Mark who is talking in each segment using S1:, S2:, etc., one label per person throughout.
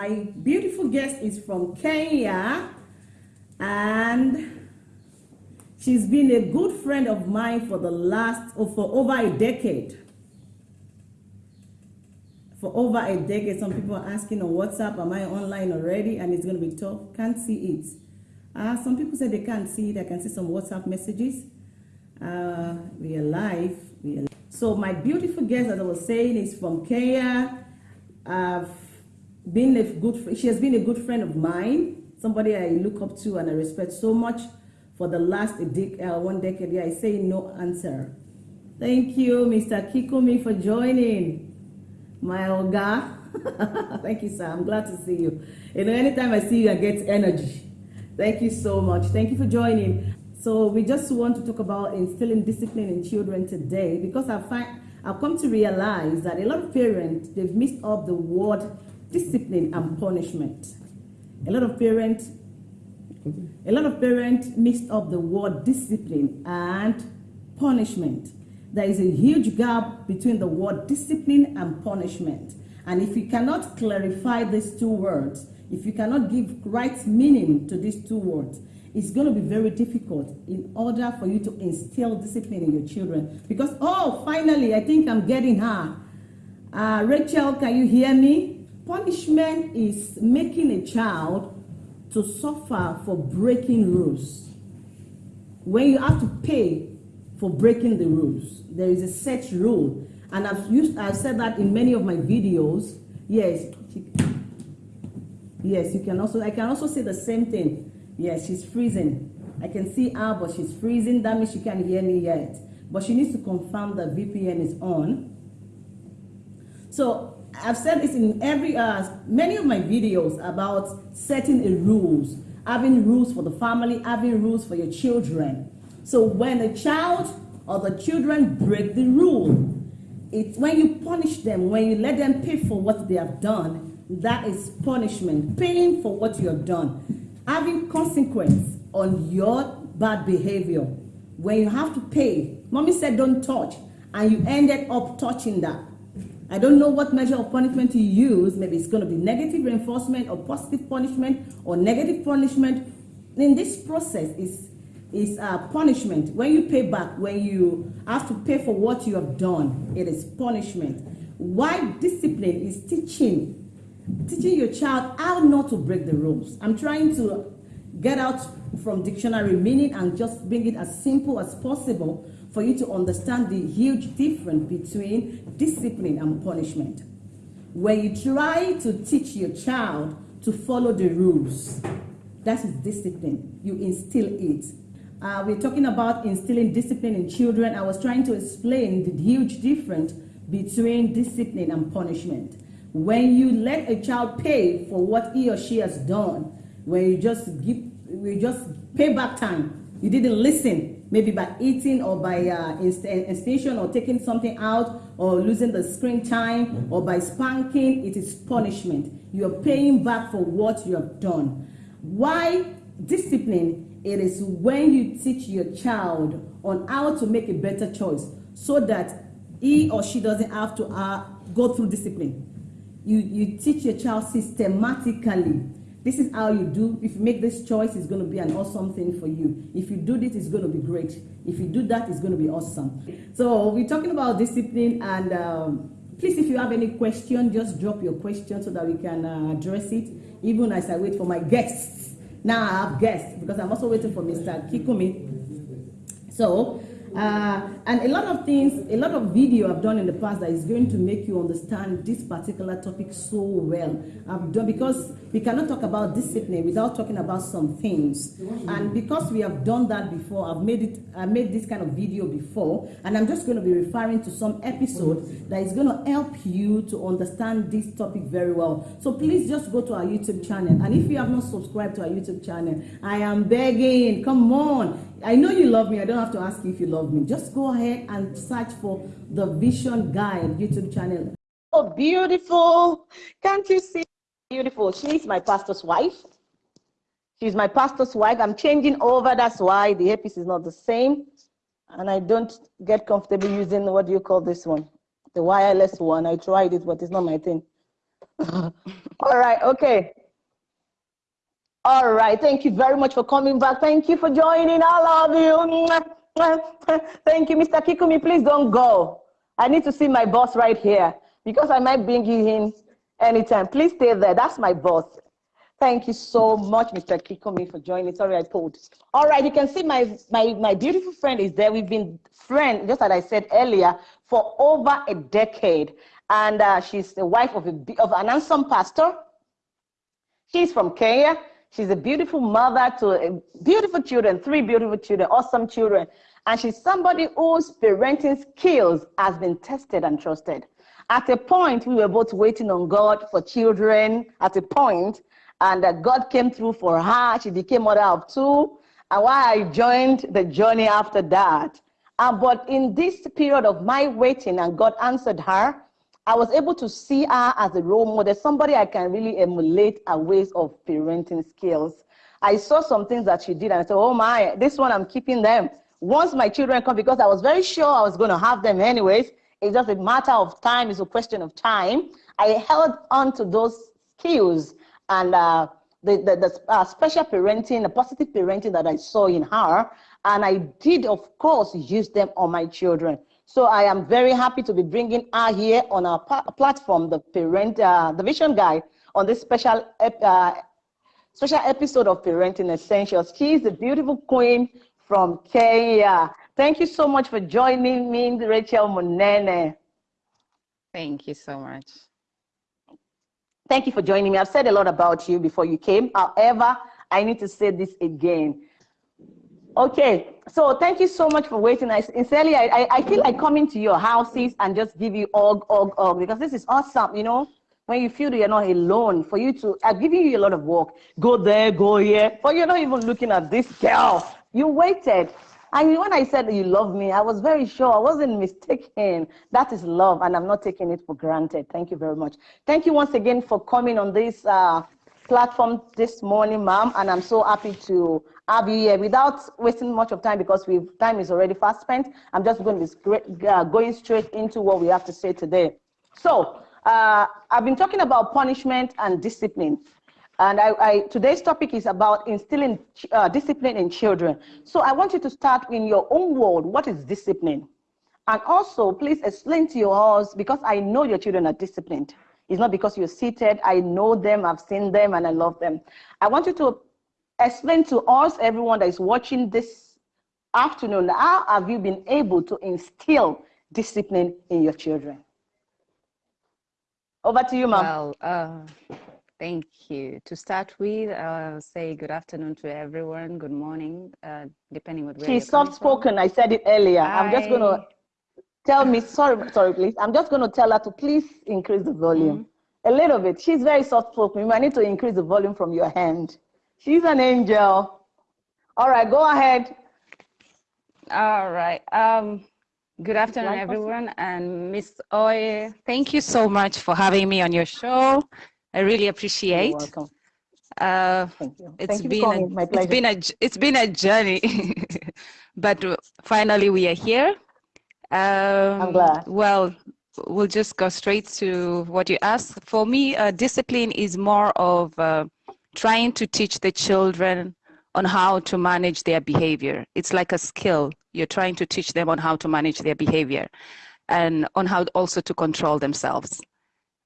S1: my beautiful guest is from Kenya and she's been a good friend of mine for the last, or for over a decade. For over a decade, some people are asking on WhatsApp, am I online already? And it's going to be tough. Can't see it. Uh, some people say they can't see it. I can see some WhatsApp messages. Uh, we are live. We are so my beautiful guest, as I was saying, is from Kenya. I've been a good, she has been a good friend of mine, somebody I look up to and I respect so much for the last dec uh, one decade. Yeah, I say no answer. Thank you, Mr. Kikumi, for joining. My Oga. Thank you, sir. I'm glad to see you. You know, anytime I see you, I get energy. Thank you so much. Thank you for joining. So we just want to talk about instilling discipline in children today because I find I've come to realize that a lot of parents they've mixed up the word discipline and punishment. A lot of parents a lot of parents mixed up the word discipline and punishment. There is a huge gap between the word discipline and punishment. And if you cannot clarify these two words, if you cannot give right meaning to these two words, it's going to be very difficult in order for you to instill discipline in your children. Because, oh, finally, I think I'm getting her. Uh, Rachel, can you hear me? Punishment is making a child to suffer for breaking rules. When you have to pay for breaking the rules, there is a set rule. And I've used, I've said that in many of my videos. Yes, yes, you can also, I can also say the same thing Yes, she's freezing. I can see her, but she's freezing. That means she can't hear me yet. But she needs to confirm that VPN is on. So I've said this in every, uh, many of my videos about setting a rules, having rules for the family, having rules for your children. So when a child or the children break the rule, it's when you punish them, when you let them pay for what they have done, that is punishment, paying for what you have done. Having consequence on your bad behavior. When you have to pay mommy said don't touch and you ended up touching that i don't know what measure of punishment you use. Maybe it's going to be negative reinforcement or positive punishment or negative punishment. In this process is is uh, punishment. When you pay back when you have to pay for what you have done it is punishment. Why discipline is teaching teaching your child how not to break the rules. I'm trying to get out from dictionary meaning and just bring it as simple as possible for you to understand the huge difference between discipline and punishment. When you try to teach your child to follow the rules, that is discipline. You instill it. Uh, we're talking about instilling discipline in children. I was trying to explain the huge difference between discipline and punishment. When you let a child pay for what he or she has done, when you just give, you just pay back time, you didn't listen, maybe by eating or by uh, extension or taking something out or losing the screen time or by spanking, it is punishment. You're paying back for what you have done. Why discipline? It is when you teach your child on how to make a better choice so that he or she doesn't have to uh, go through discipline you, you teach your child systematically. This is how you do. If you make this choice, it's going to be an awesome thing for you. If you do this, it's going to be great. If you do that, it's going to be awesome. So we're talking about discipline and um, please, if you have any question, just drop your question so that we can uh, address it. Even as I wait for my guests. Now I have guests because I'm also waiting for Mr. Kikumi. So uh, and a lot of things, a lot of video I've done in the past that is going to make you understand this particular topic so well. I've done because we cannot talk about discipline without talking about some things. And because we have done that before, I've made it, I made this kind of video before, and I'm just going to be referring to some episode that is going to help you to understand this topic very well. So please just go to our YouTube channel. And if you have not subscribed to our YouTube channel, I am begging, come on, I know you love me. I don't have to ask you if you love me. Just go ahead and search for the Vision Guide YouTube channel. Oh, beautiful. Can't you see? Beautiful. She's my pastor's wife. She's my pastor's wife. I'm changing over. That's why the earpiece is not the same. And I don't get comfortable using, what do you call this one? The wireless one. I tried it, but it's not my thing. All right, okay. All right, thank you very much for coming back. Thank you for joining. I love you. Thank you, Mr. Kikumi. Please don't go. I need to see my boss right here because I might bring you in anytime. Please stay there. That's my boss. Thank you so much, Mr. Kikumi, for joining. Sorry, I pulled. All right, you can see my, my, my beautiful friend is there. We've been friends, just as I said earlier, for over a decade. And uh, she's the wife of, a, of an handsome pastor. She's from Kenya. She's a beautiful mother to beautiful children, three beautiful children, awesome children. And she's somebody whose parenting skills has been tested and trusted. At a point, we were both waiting on God for children at a point, and that God came through for her. She became mother of two. And why I joined the journey after that. Uh, but in this period of my waiting, and God answered her, I was able to see her as a role model, somebody I can really emulate her ways of parenting skills. I saw some things that she did, and I said, oh my, this one I'm keeping them. Once my children come, because I was very sure I was going to have them anyways, it's just a matter of time, it's a question of time. I held on to those skills and uh, the, the, the uh, special parenting, the positive parenting that I saw in her. And I did, of course, use them on my children. So I am very happy to be bringing her here on our platform, the Parent, uh, the Vision Guy, on this special, uh, special episode of Parenting Essentials. She is a beautiful queen from Kenya. Thank you so much for joining me, Rachel Munene.
S2: Thank you so much.
S1: Thank you for joining me. I've said a lot about you before you came. However, I need to say this again. Okay, so thank you so much for waiting. I sincerely, I, I feel like coming to your houses and just give you og, og, og, because this is awesome, you know, when you feel you're not alone, for you to, I'm giving you a lot of work. Go there, go here, but you're not even looking at this girl. You waited. And when I said you love me, I was very sure. I wasn't mistaken. That is love, and I'm not taking it for granted. Thank you very much. Thank you once again for coming on this uh, platform this morning, ma'am. And I'm so happy to have you here without wasting much of time because we time is already fast spent. I'm just going to be uh, going straight into what we have to say today. So uh, I've been talking about punishment and discipline. And I, I, today's topic is about instilling uh, discipline in children. So I want you to start in your own world. What is discipline? And also, please explain to yours, because I know your children are disciplined. It's not because you're seated. I know them, I've seen them, and I love them. I want you to explain to us, everyone that is watching this afternoon, how have you been able to instill discipline in your children? Over to you, ma'am.
S2: Well, uh, Thank you. To start with, I'll say good afternoon to everyone, good morning, uh, depending on where
S1: She's soft-spoken, I said it earlier. Hi. I'm just going to tell me, sorry, sorry, please. I'm just going to tell her to please increase the volume. Mm -hmm. A little bit. She's very soft-spoken. You might need to increase the volume from your hand. She's an angel. All right, go ahead.
S2: All right. Um, good afternoon, everyone. And Miss Oye, thank you so much for having me on your show. I really appreciate. You're welcome. Uh, Thank you. It's Thank been you a, it's been a it's been a journey, but finally we are here.
S1: Um, I'm glad.
S2: Well, we'll just go straight to what you asked. For me, uh, discipline is more of uh, trying to teach the children on how to manage their behavior. It's like a skill. You're trying to teach them on how to manage their behavior and on how also to control themselves.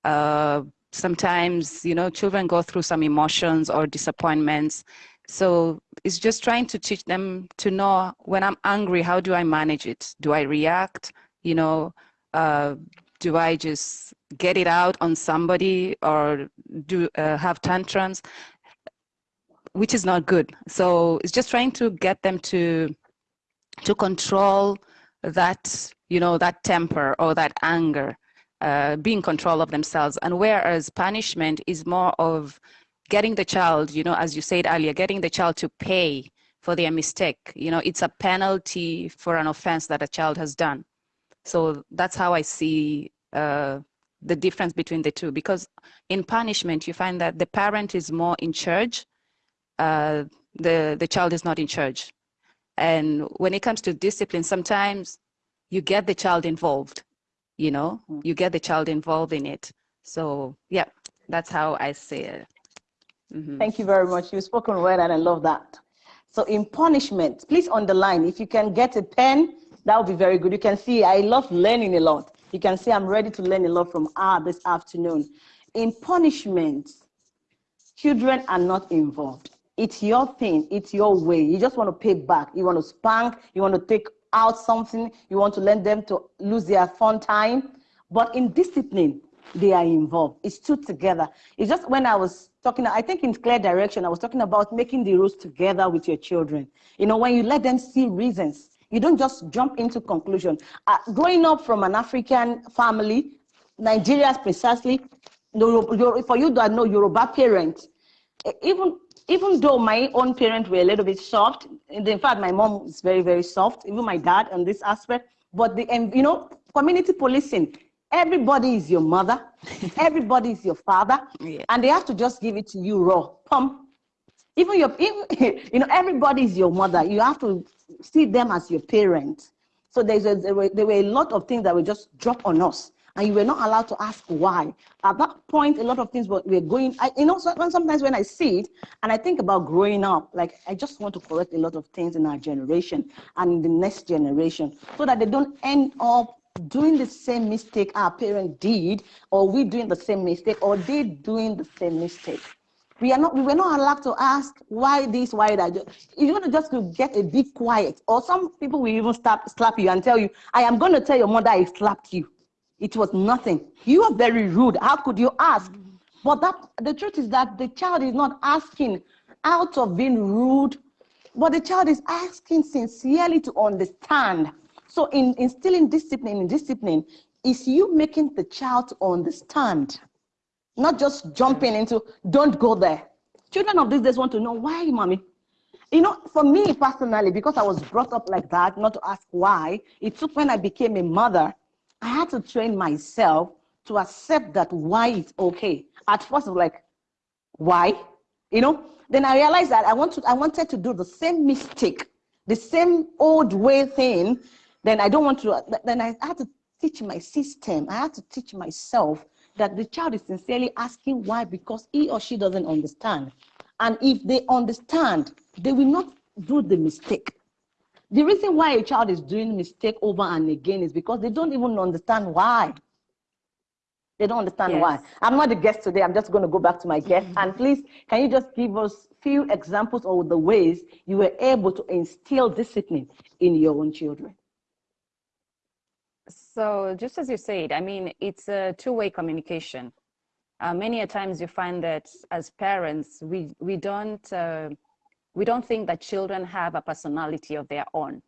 S2: Uh, sometimes you know children go through some emotions or disappointments so it's just trying to teach them to know when i'm angry how do i manage it do i react you know uh, do i just get it out on somebody or do uh, have tantrums which is not good so it's just trying to get them to to control that you know that temper or that anger uh, be in control of themselves. And whereas punishment is more of getting the child, you know, as you said earlier, getting the child to pay for their mistake. You know, it's a penalty for an offense that a child has done. So that's how I see uh, the difference between the two. Because in punishment, you find that the parent is more in charge, uh, the, the child is not in charge. And when it comes to discipline, sometimes you get the child involved you know mm. you get the child involved in it so yeah That's how I see it. Mm-hmm.
S1: Thank you very much. You've spoken well, and I love that. So in punishment, please underline. If you can get a pen, that would be very good. You can see I love learning a lot. You can see I'm ready to learn a lot from R this afternoon. In punishment, children are not involved. It's your thing. It's your way. You just want to pay back. You want to spank. You want to take out something. You want to let them to lose their fun time. But in discipline, they are involved. It's two together. It's just when I was talking, I think in clear direction, I was talking about making the rules together with your children. You know, when you let them see reasons, you don't just jump into conclusion. Uh, growing up from an African family, Nigeria precisely, for you that know Yoruba parents, even even though my own parents were a little bit soft, in fact, my mom is very, very soft, even my dad on this aspect, but the, and you know, community policing, everybody is your mother, everybody is your father, yeah. and they have to just give it to you raw, pump. Even your, even, you know, everybody is your mother. You have to see them as your parent. So there's a, there, were, there were a lot of things that were just dropped on us and you were not allowed to ask why. At that point, a lot of things were, were going, I, you know, so, sometimes when I see it and I think about growing up, like I just want to correct a lot of things in our generation and the next generation so that they don't end up doing the same mistake our parent did, or we doing the same mistake, or they doing the same mistake. We are not, we were not allowed to ask why this, why that. You're going to just get a bit quiet. Or some people will even stop, slap you and tell you, I am going to tell your mother I slapped you. It was nothing. You are very rude. How could you ask? Mm-hmm. But that the truth is that the child is not asking out of being rude, but the child is asking sincerely to understand. So in instilling discipline in discipline is you making the child understand, not just jumping into don't go there. Children of these days want to know why, mommy. You know, for me personally, because I was brought up like that, not to ask why, it took when I became a mother I had to train myself to accept that why it's okay. At first, I was like, why? You know? Then I realized that I want to I wanted to do the same mistake, the same old way thing. Then I don't want to. Then I had to teach my system. I had to teach myself that the child is sincerely asking why because he or she doesn't understand. And if they understand, they will not do the mistake. The reason why a child is doing mistake over and again is because they don't even understand why. They don't understand yes. why. I'm not the guest today. I'm just going to go back to my guest. Mm -hmm. And please, can you just give us few examples of the ways you were able to instill discipline in your own children?
S2: So just as you said, I mean, it's a two-way communication. Uh, many a times you find that as parents, we, we don't uh, we don't think that children have a personality of their own.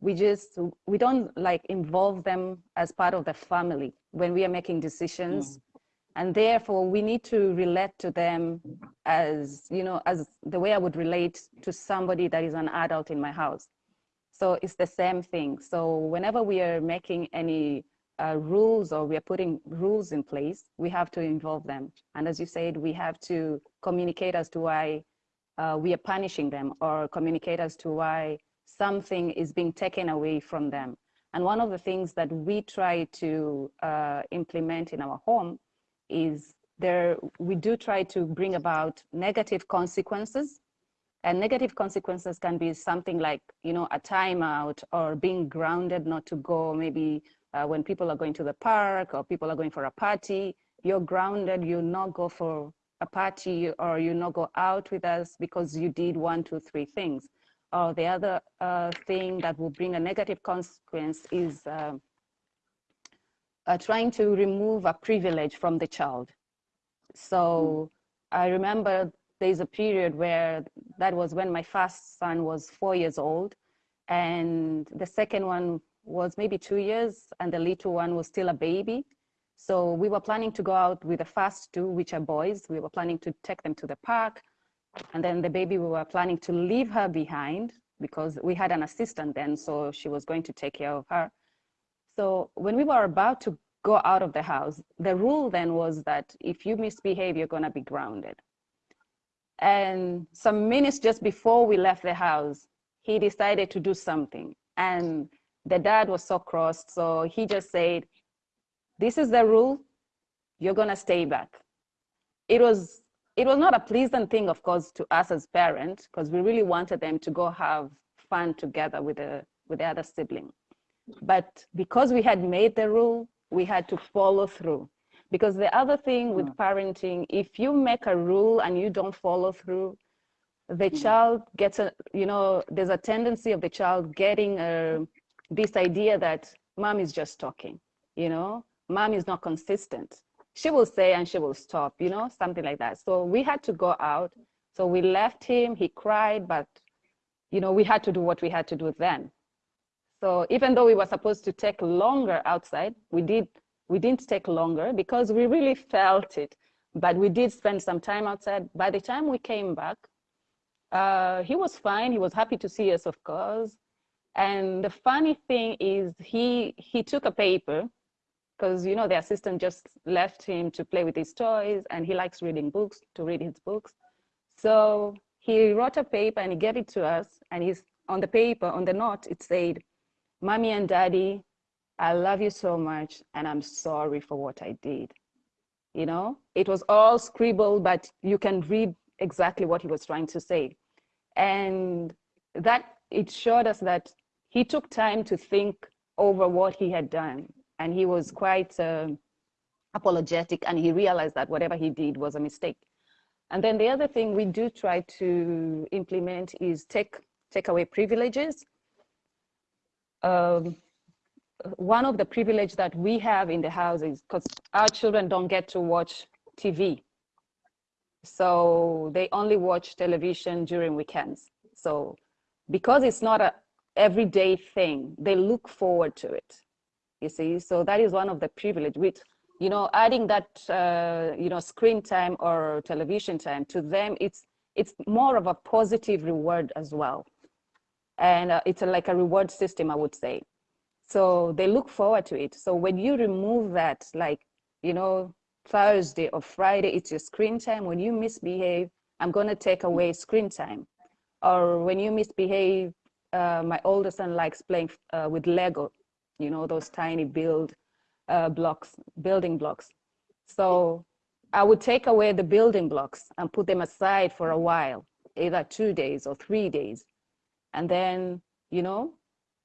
S2: We just, we don't like involve them as part of the family when we are making decisions. Mm. And therefore we need to relate to them as, you know, as the way I would relate to somebody that is an adult in my house. So it's the same thing. So whenever we are making any uh, rules or we are putting rules in place, we have to involve them. And as you said, we have to communicate as to why uh, we are punishing them or communicate as to why something is being taken away from them. And one of the things that we try to uh, implement in our home is there, we do try to bring about negative consequences. And negative consequences can be something like, you know, a timeout or being grounded not to go maybe uh, when people are going to the park or people are going for a party, you're grounded, you not go for a party or you not go out with us because you did one, two, three things. Or the other uh, thing that will bring a negative consequence is uh, uh, trying to remove a privilege from the child. So mm. I remember there's a period where that was when my first son was four years old and the second one was maybe two years and the little one was still a baby. So we were planning to go out with the first two, which are boys. We were planning to take them to the park. And then the baby, we were planning to leave her behind because we had an assistant then, so she was going to take care of her. So when we were about to go out of the house, the rule then was that if you misbehave, you're gonna be grounded. And some minutes just before we left the house, he decided to do something. And the dad was so cross, so he just said, this is the rule, you're gonna stay back. it was it was not a pleasant thing, of course, to us as parents, because we really wanted them to go have fun together with the with the other sibling. But because we had made the rule, we had to follow through. Because the other thing with mm. parenting, if you make a rule and you don't follow through, the mm. child gets a, you know, there's a tendency of the child getting a, this idea that mom is just talking, you know, mom is not consistent. She will say and she will stop, you know, something like that. So we had to go out. So we left him, he cried, but, you know, we had to do what we had to do then. So even though we were supposed to take longer outside, we did we didn't take longer because we really felt it. But we did spend some time outside. By the time we came back, uh, he was fine. He was happy to see us, of course. And the funny thing is he he took a paper because you know the assistant just left him to play with his toys and he likes reading books to read his books. So he wrote a paper and he gave it to us and he's on the paper on the note it said Mommy and Daddy, I love you so much, and I'm sorry for what I did. You know, it was all scribbled, but you can read exactly what he was trying to say. And that it showed us that he took time to think over what he had done. And he was quite uh, apologetic and he realized that whatever he did was a mistake. And then the other thing we do try to implement is take, take away privileges um, one of the privilege that we have in the house is because our children don't get to watch TV. So they only watch television during weekends. So because it's not a everyday thing, they look forward to it. You see, so that is one of the privilege with, you know, adding that, uh, you know, screen time or television time to them, it's, it's more of a positive reward as well and uh, it's a, like a reward system, I would say. So they look forward to it. So when you remove that, like, you know, Thursday or Friday, it's your screen time. When you misbehave, I'm going to take away screen time. Or when you misbehave, uh, my older son likes playing uh, with Lego, you know, those tiny build uh, blocks, building blocks. So I would take away the building blocks and put them aside for a while, either two days or three days and then, you know,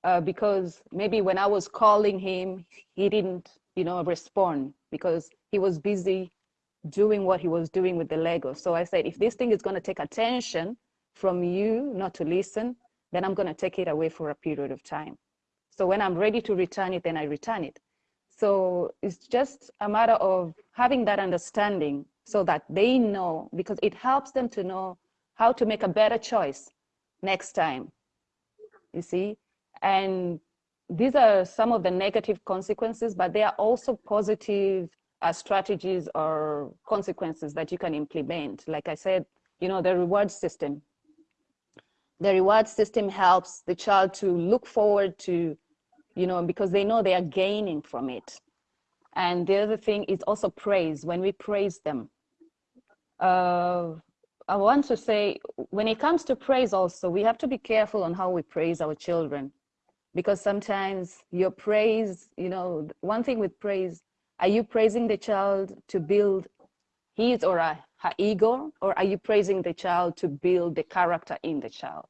S2: uh, because maybe when I was calling him, he didn't, you know, respond because he was busy doing what he was doing with the Lego. So I said, if this thing is going to take attention from you not to listen, then I'm going to take it away for a period of time. So when I'm ready to return it, then I return it. So it's just a matter of having that understanding so that they know, because it helps them to know how to make a better choice next time, you see? And these are some of the negative consequences, but there are also positive uh, strategies or consequences that you can implement. Like I said, you know, the reward system. The reward system helps the child to look forward to, you know, because they know they are gaining from it. And the other thing is also praise. When we praise them, uh, I want to say, when it comes to praise also, we have to be careful on how we praise our children. Because sometimes your praise, you know, one thing with praise, are you praising the child to build his or her ego, or are you praising the child to build the character in the child?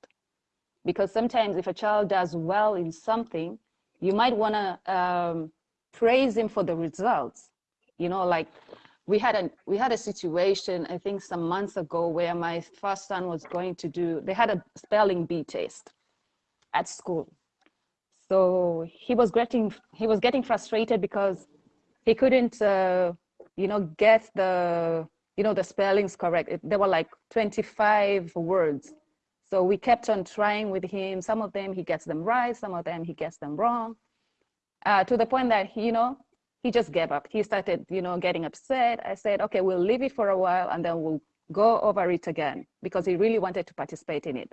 S2: Because sometimes if a child does well in something, you might want to um, praise him for the results. You know, like we had a we had a situation I think some months ago where my first son was going to do they had a spelling bee test at school. So he was getting he was getting frustrated because he couldn't uh, you know get the you know the spellings correct. There were like 25 words. So we kept on trying with him. Some of them he gets them right, some of them he gets them wrong. Uh, to the point that you know he just gave up. He started, you know, getting upset. I said, okay, we'll leave it for a while and then we'll go over it again because he really wanted to participate in it.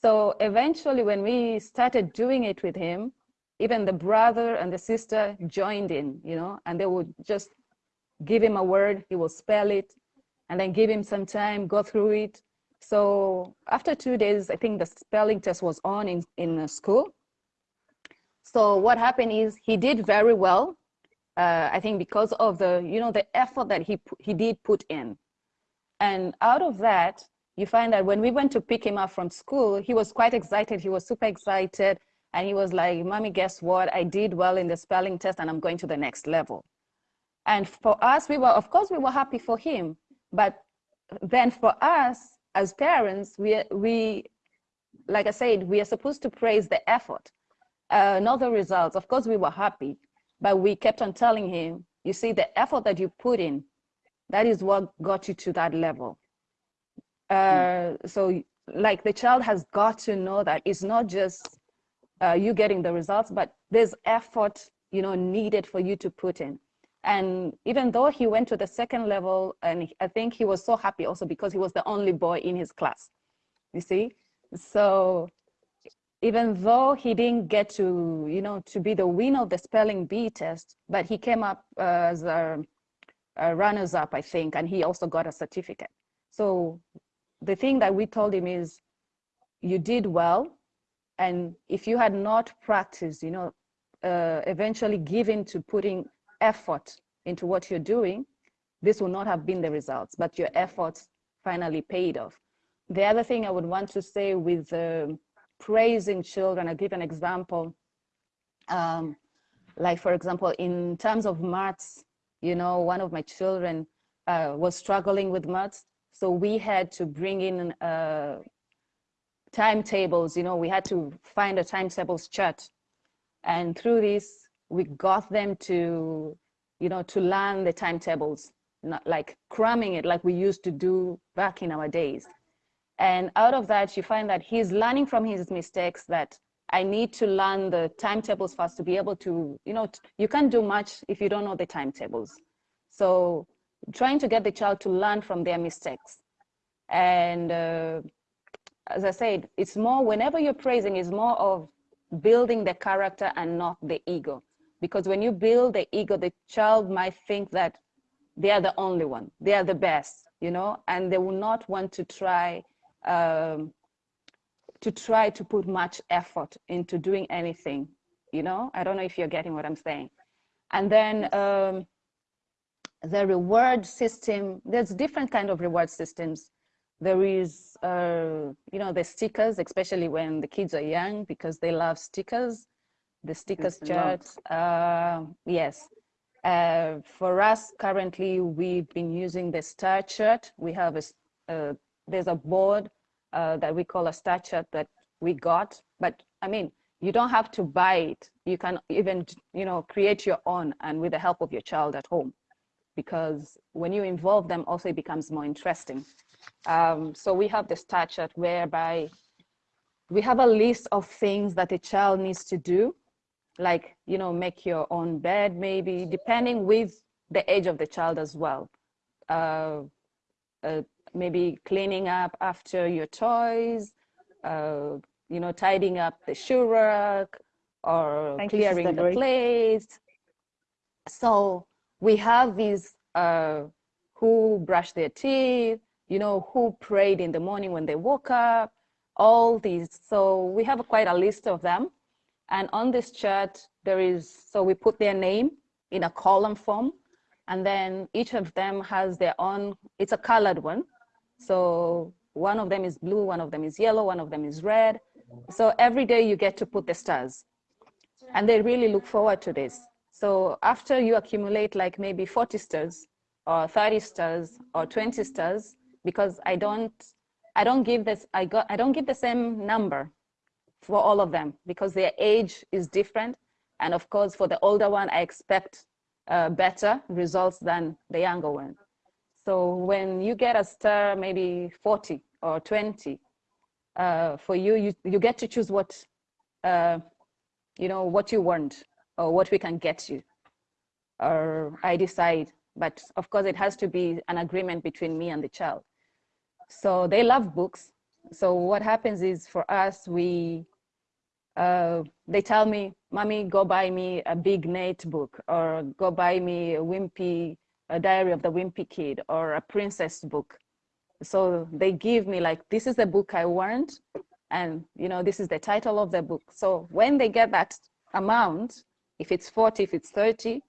S2: So eventually when we started doing it with him, even the brother and the sister joined in, you know, and they would just give him a word, he will spell it, and then give him some time, go through it. So after two days, I think the spelling test was on in, in school. So what happened is he did very well uh, I think because of the, you know, the effort that he, he did put in. And out of that, you find that when we went to pick him up from school, he was quite excited. He was super excited. And he was like, mommy, guess what? I did well in the spelling test and I'm going to the next level. And for us, we were, of course, we were happy for him. But then for us as parents, we, we like I said, we are supposed to praise the effort, uh, not the results. Of course, we were happy, but we kept on telling him, you see, the effort that you put in, that is what got you to that level. Uh, so like the child has got to know that it's not just uh, you getting the results, but there's effort, you know, needed for you to put in. And even though he went to the second level, and I think he was so happy also because he was the only boy in his class, you see? So even though he didn't get to, you know, to be the winner of the spelling bee test, but he came up as a, a runners up, I think, and he also got a certificate. So the thing that we told him is, you did well, and if you had not practiced, you know, uh, eventually given to putting effort into what you're doing, this would not have been the results, but your efforts finally paid off. The other thing I would want to say with uh, praising children, I'll give an example. Um, like, for example, in terms of maths, you know, one of my children uh, was struggling with maths. So we had to bring in uh, timetables, you know, we had to find a timetables chart. And through this, we got them to, you know, to learn the timetables, not like cramming it like we used to do back in our days. And out of that, you find that he's learning from his mistakes that I need to learn the timetables first to be able to, you know, you can't do much if you don't know the timetables. So trying to get the child to learn from their mistakes. And uh, as I said, it's more, whenever you're praising, is more of building the character and not the ego. Because when you build the ego, the child might think that they are the only one, they are the best, you know, and they will not want to try um, to try to put much effort into doing anything, you know? I don't know if you're getting what I'm saying. And then um, the reward system, there's different kind of reward systems there is, uh, you know, the stickers, especially when the kids are young because they love stickers. The stickers chart, uh, yes. Uh, for us, currently, we've been using the star chart. We have a, uh, there's a board uh, that we call a star chart that we got. But I mean, you don't have to buy it. You can even, you know, create your own and with the help of your child at home. Because when you involve them, also it becomes more interesting. Um, so we have the star chart whereby we have a list of things that a child needs to do, like, you know, make your own bed, maybe, depending with the age of the child as well. Uh, uh, maybe cleaning up after your toys, uh, you know, tidying up the shoe rack or Thank clearing you, the place. So we have these uh, who brush their teeth, you know, who prayed in the morning when they woke up, all these. So we have quite a list of them. And on this chart, there is, so we put their name in a column form, and then each of them has their own, it's a colored one. So one of them is blue, one of them is yellow, one of them is red. So every day you get to put the stars. And they really look forward to this. So after you accumulate like maybe 40 stars or 30 stars or 20 stars, because I don't, I don't give this, I got, I don't give the same number for all of them because their age is different. And of course, for the older one, I expect uh, better results than the younger one. So when you get a star, maybe 40 or 20, uh, for you, you, you get to choose what, uh, you know, what you want or what we can get you. Or I decide, but of course it has to be an agreement between me and the child. So they love books. So what happens is for us, we, uh, they tell me, mommy, go buy me a big Nate book or go buy me a Wimpy, a diary of the Wimpy kid or a princess book. So they give me like, this is the book I want. And you know, this is the title of the book. So when they get that amount, if it's 40, if it's 30,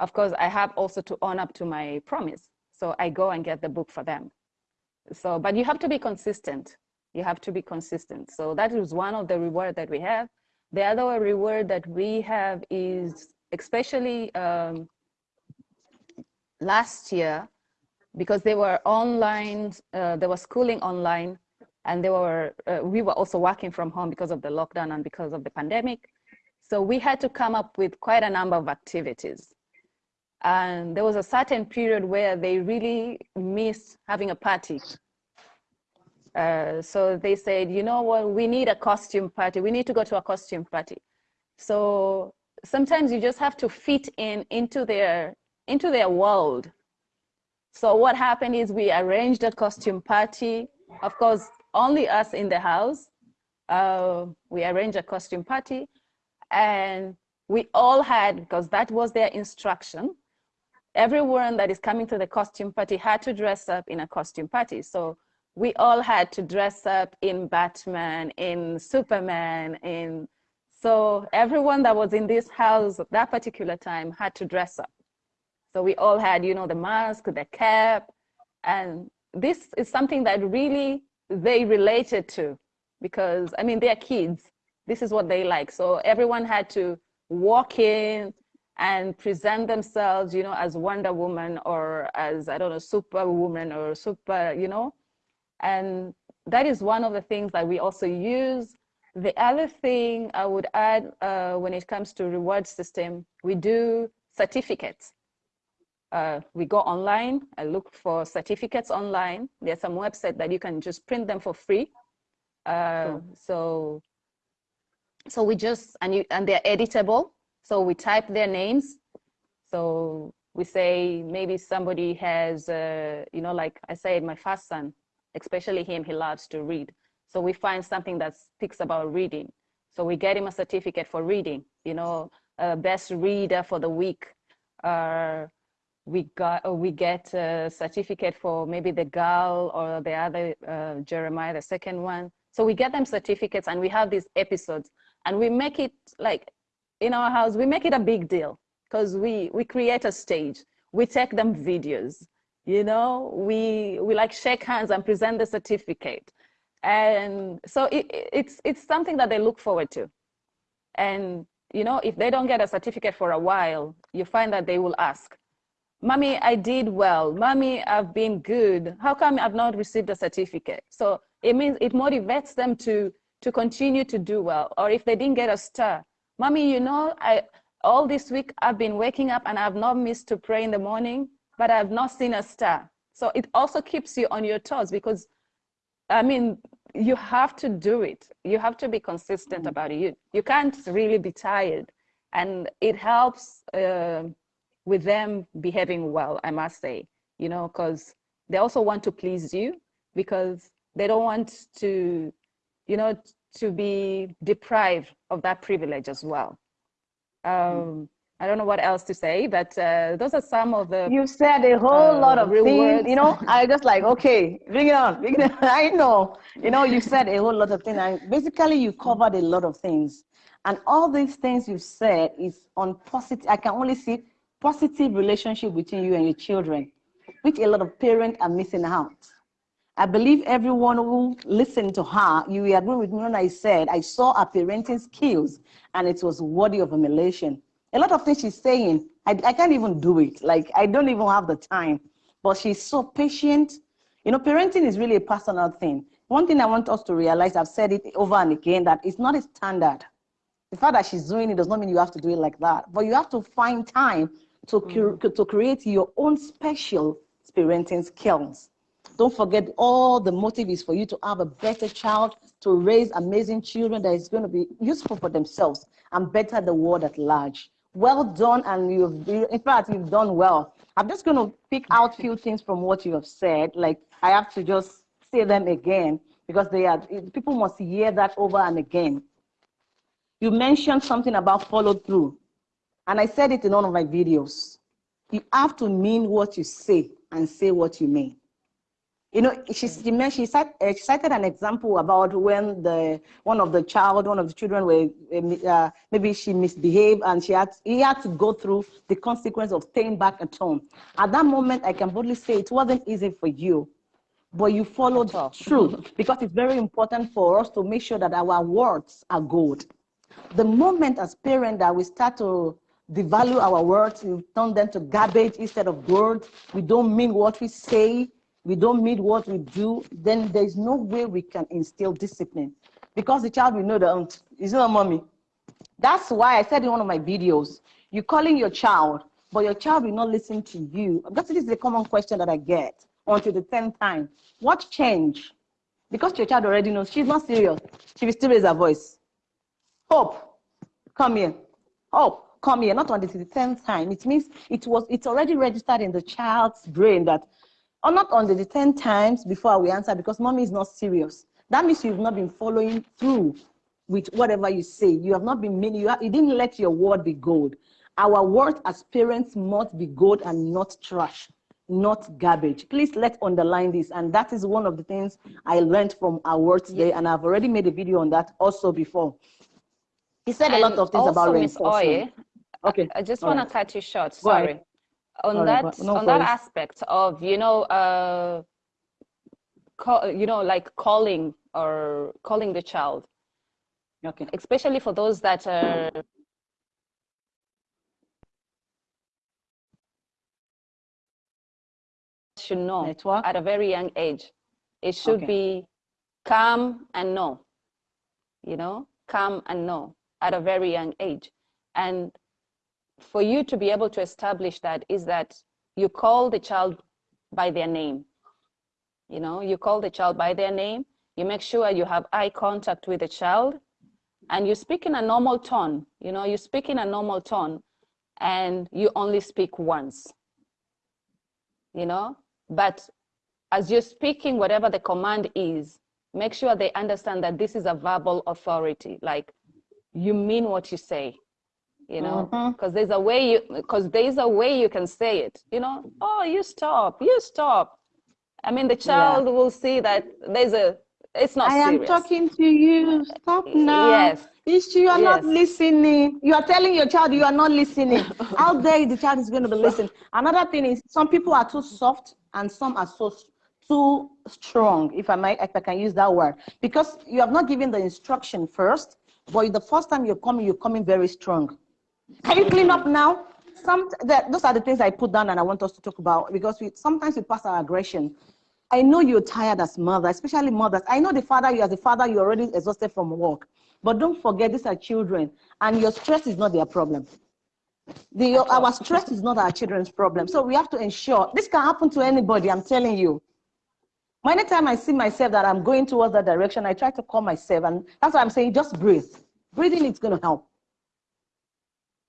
S2: of course, I have also to own up to my promise. So I go and get the book for them. So, but you have to be consistent. You have to be consistent. So that is one of the reward that we have. The other reward that we have is especially um, last year, because they were online, uh, they were schooling online, and they were, uh, we were also working from home because of the lockdown and because of the pandemic. So we had to come up with quite a number of activities. And there was a certain period where they really missed having a party. Uh, so they said, you know what, we need a costume party. We need to go to a costume party. So sometimes you just have to fit in into their, into their world. So what happened is we arranged a costume party. Of course, only us in the house. Uh, we arranged a costume party and we all had, because that was their instruction, everyone that is coming to the costume party had to dress up in a costume party. So we all had to dress up in Batman, in Superman, in so everyone that was in this house at that particular time had to dress up. So we all had, you know, the mask, the cap, and this is something that really they related to because I mean they're kids. This is what they like. So everyone had to walk in and present themselves, you know, as Wonder Woman or as I don't know, Superwoman or Super, you know, and that is one of the things that we also use. The other thing I would add uh, when it comes to reward system, we do certificates. Uh, we go online, I look for certificates online. There's some website that you can just print them for free. Uh, So, so we just, and, you, and they're editable. So we type their names. So we say maybe somebody has, uh, you know, like I said, my first son, especially him, he loves to read. So we find something that speaks about reading. So we get him a certificate for reading, you know, uh, best reader for the week. Uh, we got uh, we get a certificate for maybe the girl or the other uh, Jeremiah, the second one. So we get them certificates and we have these episodes and we make it like in our house, we make it a big deal because we, we create a stage. We take them videos you know we we like shake hands and present the certificate. And so it, it's it's something that they look forward to. And you know if they don't get a certificate for a while you find that they will ask mommy i did well. Mommy i've been good. How come i've not received a certificate? So it means it motivates them to to continue to do well. Or if they didn't get a star mommy you know i all this week i've been waking up and i've not missed to pray in the morning but I've not seen a star. So it also keeps you on your toes because, I mean, you have to do it. You have to be consistent mm. about it. You, you can't really be tired. And it helps uh, with them behaving well, I must say, you know, because they also want to please you because they don't want to, you know, to be deprived of that privilege as well. Mm. Um, mm. I don't know what else to say, but uh, those are some of the.
S1: You said a whole uh, lot of things, you know. I just like, okay, bring it on, bring it on. I know, you know, you said a whole lot of things, and basically you covered a lot of things, and all these things you said is on positive. I can only see positive relationship between you and your children, which a lot of parents are missing out. I believe everyone who listened to her, you agree with me when I said I saw her parenting skills, and it was worthy of emulation a lot of things she's saying, I, I can't even do it. Like, I don't even have the time. But she's so patient. You know, parenting is really a personal thing. One thing I want us to realize, I've said it over and again, that it's not a standard. The fact that she's doing it does not mean you have to do it like that. But you have to find time to, mm. to create your own special parenting skills. Don't forget all the motive is for you to have a better child, to raise amazing children that is going to be useful for themselves and better the world at large well done and you've in fact you've done well. I'm just going to pick out a few things from what you have said. Like i have to just say them again because they are people must hear that over and again. You mentioned something about follow through and i said it in one of my videos. You have to mean what you say and say what you mean You know, she, she, mentioned, she, cited, uh, she cited an example about when the one of the child, one of the children were uh, maybe she misbehaved and she had he had to go through the consequence of staying back at home. At that moment, I can boldly say it wasn't easy for you, but you followed through because it's very important for us to make sure that our words are good. The moment as parents that we start to devalue our words, we turn them to garbage instead of gold. we don't mean what we say, we don't mean what we do, then there's no way we can instill discipline. Because the child will know that it's not mommy. That's why I said in one of my videos, you're calling your child, but your child will not listen to you. Because this is a common question that I get until the 10th time. What change? Because your child already knows she's not serious. She will still raise her voice. Hope, come here. Hope, come here. Not until the 10th time. It means it was it's already registered in the child's brain that or not on the 10 times before we answer because mommy is not serious. That means you've not been following through with whatever you say. You have not been meaning, you, you didn't let your word be gold. Our word as parents must be gold and not trash, not garbage. Please let's underline this. And that is one of the things I learned from our word today. And I've already made a video on that also before. He said
S2: and
S1: a lot of things about reinforcement.
S2: Okay. I just want right. to cut you short. Sorry on Sorry, that no on that aspect of you know uh call, you know like calling or calling the child. Okay. Especially for those that are should know Network. at a very young age. It should okay. be come and know you know come and know at a very young age. And for you to be able to establish that is that you call the child by their name. You know, you call the child by their name, you make sure you have eye contact with the child, and you speak in a normal tone. You know, you speak in a normal tone, and you only speak once. You know, but as you're speaking, whatever the command is, make sure they understand that this is a verbal authority. Like, you mean what you say you know because mm-hmm. there's a way you because there's a way you can say it you know oh you stop you stop. I mean the child yeah. will see that there's a it's not
S1: i
S2: serious.
S1: am talking to you. Stop now. yes. It's you are yes. not listening. You are telling your child you are not listening. How dare the child is going to be listening. Another thing is some people are too soft and some are so too strong if i might if i can use that word. Because you have not given the instruction first but the first time you're coming you're coming very strong can you clean up now? Some that, those are the things I put down and I want us to talk about because we sometimes we pass our aggression. I know you're tired as mother, especially mothers. I know the father, you as a father, you're already exhausted from work. But don't forget, these are children, and your stress is not their problem. The, our stress is not our children's problem. So we have to ensure this can happen to anybody, I'm telling you. Many time I see myself that I'm going towards that direction, I try to calm myself. And that's why I'm saying just breathe. Breathing is going to help.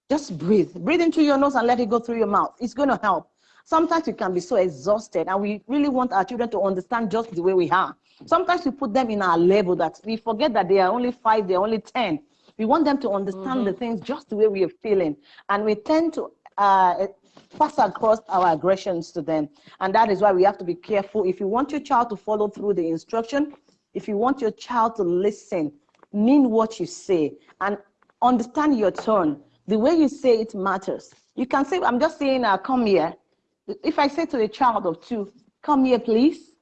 S1: Just breathe. Breathe into your nose and let it go through your mouth. It's going to help. Sometimes we can be so exhausted and we really want our children to understand just the way we are. Sometimes we put them in our level that we forget that they are only five, they're only 10. We want them to understand mm -hmm. the things just the way we are feeling. And we tend to uh, pass across our aggressions to them. And that is why we have to be careful. If you want your child to follow through the instruction, if you want your child to listen, mean what you say, and understand your tone the way you say it matters. You can say, I'm just saying, uh, come here. If I say to a child of two, come here, please.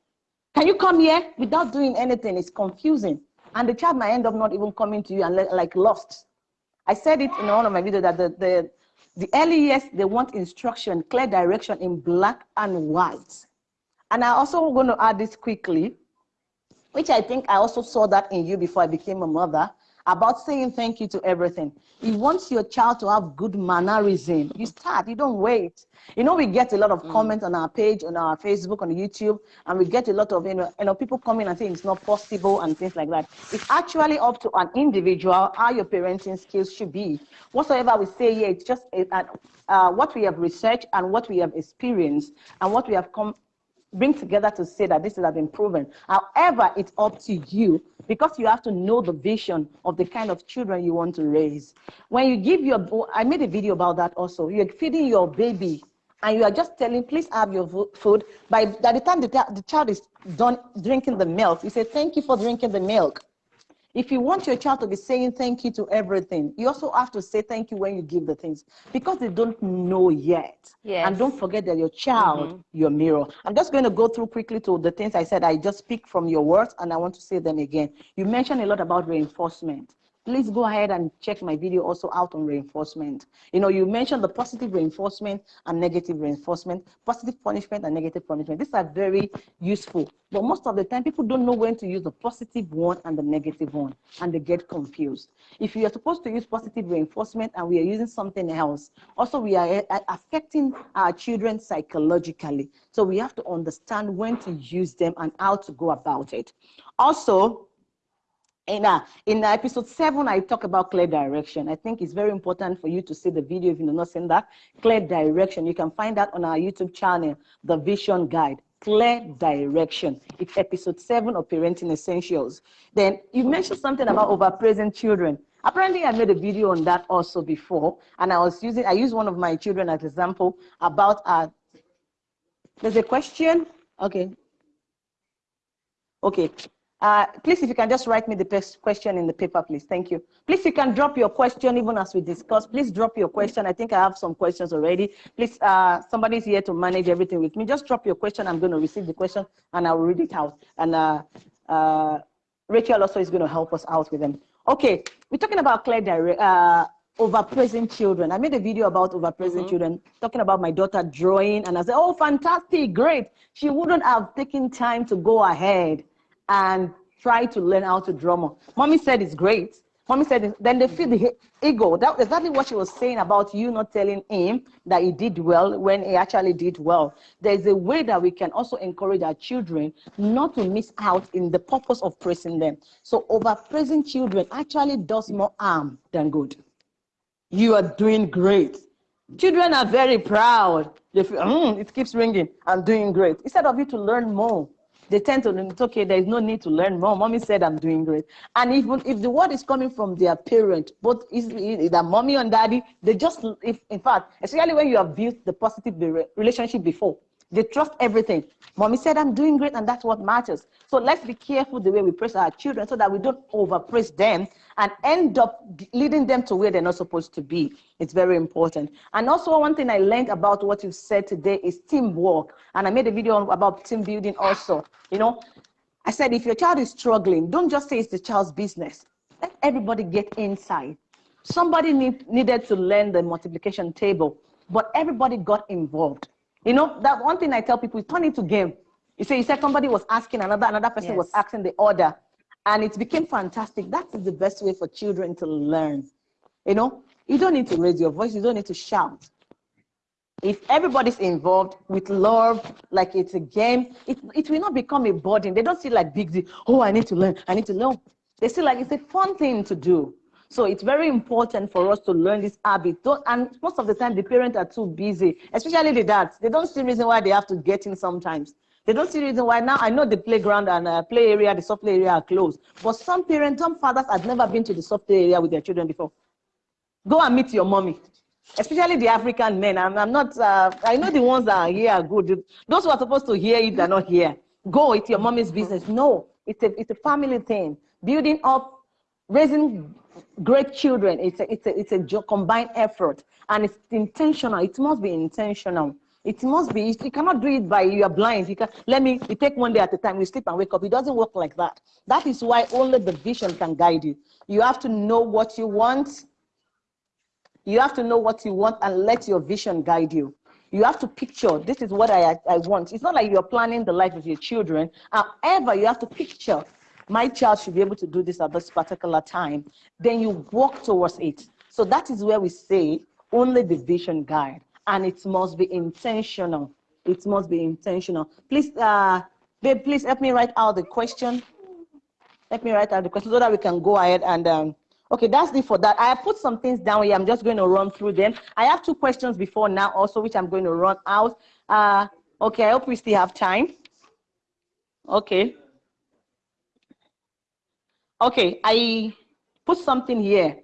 S1: Can you come here without doing anything? It's confusing. And the child might end up not even coming to you and like lost. I said it in one of my videos that the, the, the early years, they want instruction, clear direction in black and white. And I also going to add this quickly, which I think I also saw that in you before I became a mother about saying thank you to everything. You want your child to have good mannerism. You start, you don't wait. You know, we get a lot of mm. comments on our page, on our Facebook, on YouTube, and we get a lot of, you know, you know, people coming and saying it's not possible and things like that. It's actually up to an individual how your parenting skills should be. Whatsoever we say here, it's just uh, uh, what we have researched and what we have experienced and what we have come bring together to say that this has been proven. However, it's up to you because you have to know the vision of the kind of children you want to raise. When you give your, I made a video about that also. You're feeding your baby and you are just telling, please have your food. By, by the time the, the child is done drinking the milk, you say, thank you for drinking the milk. If you want your child to be saying thank you to everything, you also have to say thank you when you give the things because they don't know yet.
S2: Yes.
S1: And don't forget that your child, mm -hmm. your mirror. I'm just going to go through quickly to the things I said. I just speak from your words and I want to say them again. You mentioned a lot about reinforcement please go ahead and check my video also out on reinforcement. You know, you mentioned the positive reinforcement and negative reinforcement, positive punishment and negative punishment. These are very useful, but most of the time people don't know when to use the positive one and the negative one, and they get confused. If you are supposed to use positive reinforcement and we are using something else, also we are uh, affecting our children psychologically. So we have to understand when to use them and how to go about it. Also, in, uh, in episode seven, I talk about clear direction. I think it's very important for you to see the video if you've not seen that. Clear direction. You can find that on our YouTube channel, The Vision Guide. Clear direction. It's episode seven of Parenting Essentials. Then you mentioned something about overpraising children. Apparently, I made a video on that also before, and I was using, I used one of my children as example about, uh, there's a question, okay. Okay, uh, please, if you can just write me the question in the paper, please. Thank you. Please, you can drop your question even as we discuss. Please drop your question. I think I have some questions already. Please, uh, somebody's here to manage everything with me. Just drop your question. I'm going to receive the question and I'll read it out. And uh, uh, Rachel also is going to help us out with them. Okay, we're talking about clear direct, uh, overpraising children. I made a video about overpraising mm -hmm. children, talking about my daughter drawing, and I said, oh, fantastic, great. She wouldn't have taken time to go ahead and try to learn how to more. Mommy said it's great. Mommy said, then they feel the ego. That's exactly what she was saying about you not telling him that he did well when he actually did well. There's a way that we can also encourage our children not to miss out in the purpose of praising them. So over-praising children actually does more harm than good. You are doing great. Children are very proud. They feel, mm, it keeps ringing. I'm doing great. Instead of you to learn more, they tend to it's okay there is no need to learn more. Mommy said i'm doing great. And even if the word is coming from their parent both is either mommy and daddy they just if in fact especially when you have built the positive relationship before they trust everything. Mommy said, I'm doing great, and that's what matters. So let's be careful the way we praise our children so that we don't overpraise them and end up leading them to where they're not supposed to be. It's very important. And also, one thing I learned about what you said today is teamwork. And I made a video about team building also. You know, I said, if your child is struggling, don't just say it's the child's business. Let everybody get inside. Somebody need, needed to learn the multiplication table, but everybody got involved. You know, that one thing I tell people, is turn into game. You say, you said somebody was asking another, another person yes. was asking the order, and it became fantastic. That is the best way for children to learn. You know, you don't need to raise your voice, you don't need to shout. If everybody's involved with love, like it's a game, it, it will not become a burden. They don't see like big deal. Oh, I need to learn, I need to learn. They see like it's a fun thing to do. So it's very important for us to learn this habit. Don't, and most of the time, the parents are too busy, especially the dads. They don't see reason why they have to get in sometimes. They don't see reason why now. I know the playground and uh, play area, the soft area are closed. But some parents, some fathers have never been to the soft area with their children before. Go and meet your mommy, especially the African men. I'm, I'm not, uh, I know the ones that are here are good. Those who are supposed to hear it are not here. Go, it's your mommy's business. No, it's a, it's a family thing. Building up, raising great children. It's a, it's a, it's a combined effort and it's intentional. It must be intentional. It must be, you cannot do it by, you are blind. You can, let me, you take one day at a time, you sleep and wake up. It doesn't work like that. That is why only the vision can guide you. You have to know what you want. You have to know what you want and let your vision guide you. You have to picture, this is what I, I want. It's not like you're planning the life of your children. However, you have to picture my child should be able to do this at this particular time, then you walk towards it. So that is where we say only the vision guide, and it must be intentional. It must be intentional. Please, uh, babe, please help me write out the question. Let me write out the question so that we can go ahead and, um, okay, that's it for that. I have put some things down here. I'm just going to run through them. I have two questions before now also, which I'm going to run out. Uh, okay, I hope we still have time. Okay. Okay, I put something here,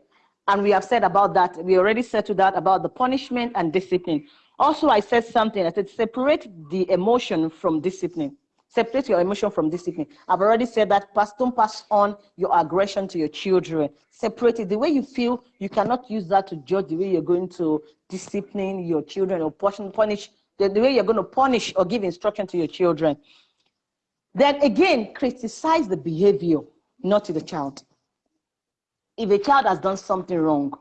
S1: and we have said about that. We already said to that about the punishment and discipline. Also, I said something. I said, separate the emotion from discipline. Separate your emotion from discipline. I've already said that. Pass, don't pass on your aggression to your children. Separate it. The way you feel, you cannot use that to judge the way you're going to discipline your children or punish, the, the way you're going to punish or give instruction to your children. Then again, criticize the behavior, not to the child. If a child has done something wrong,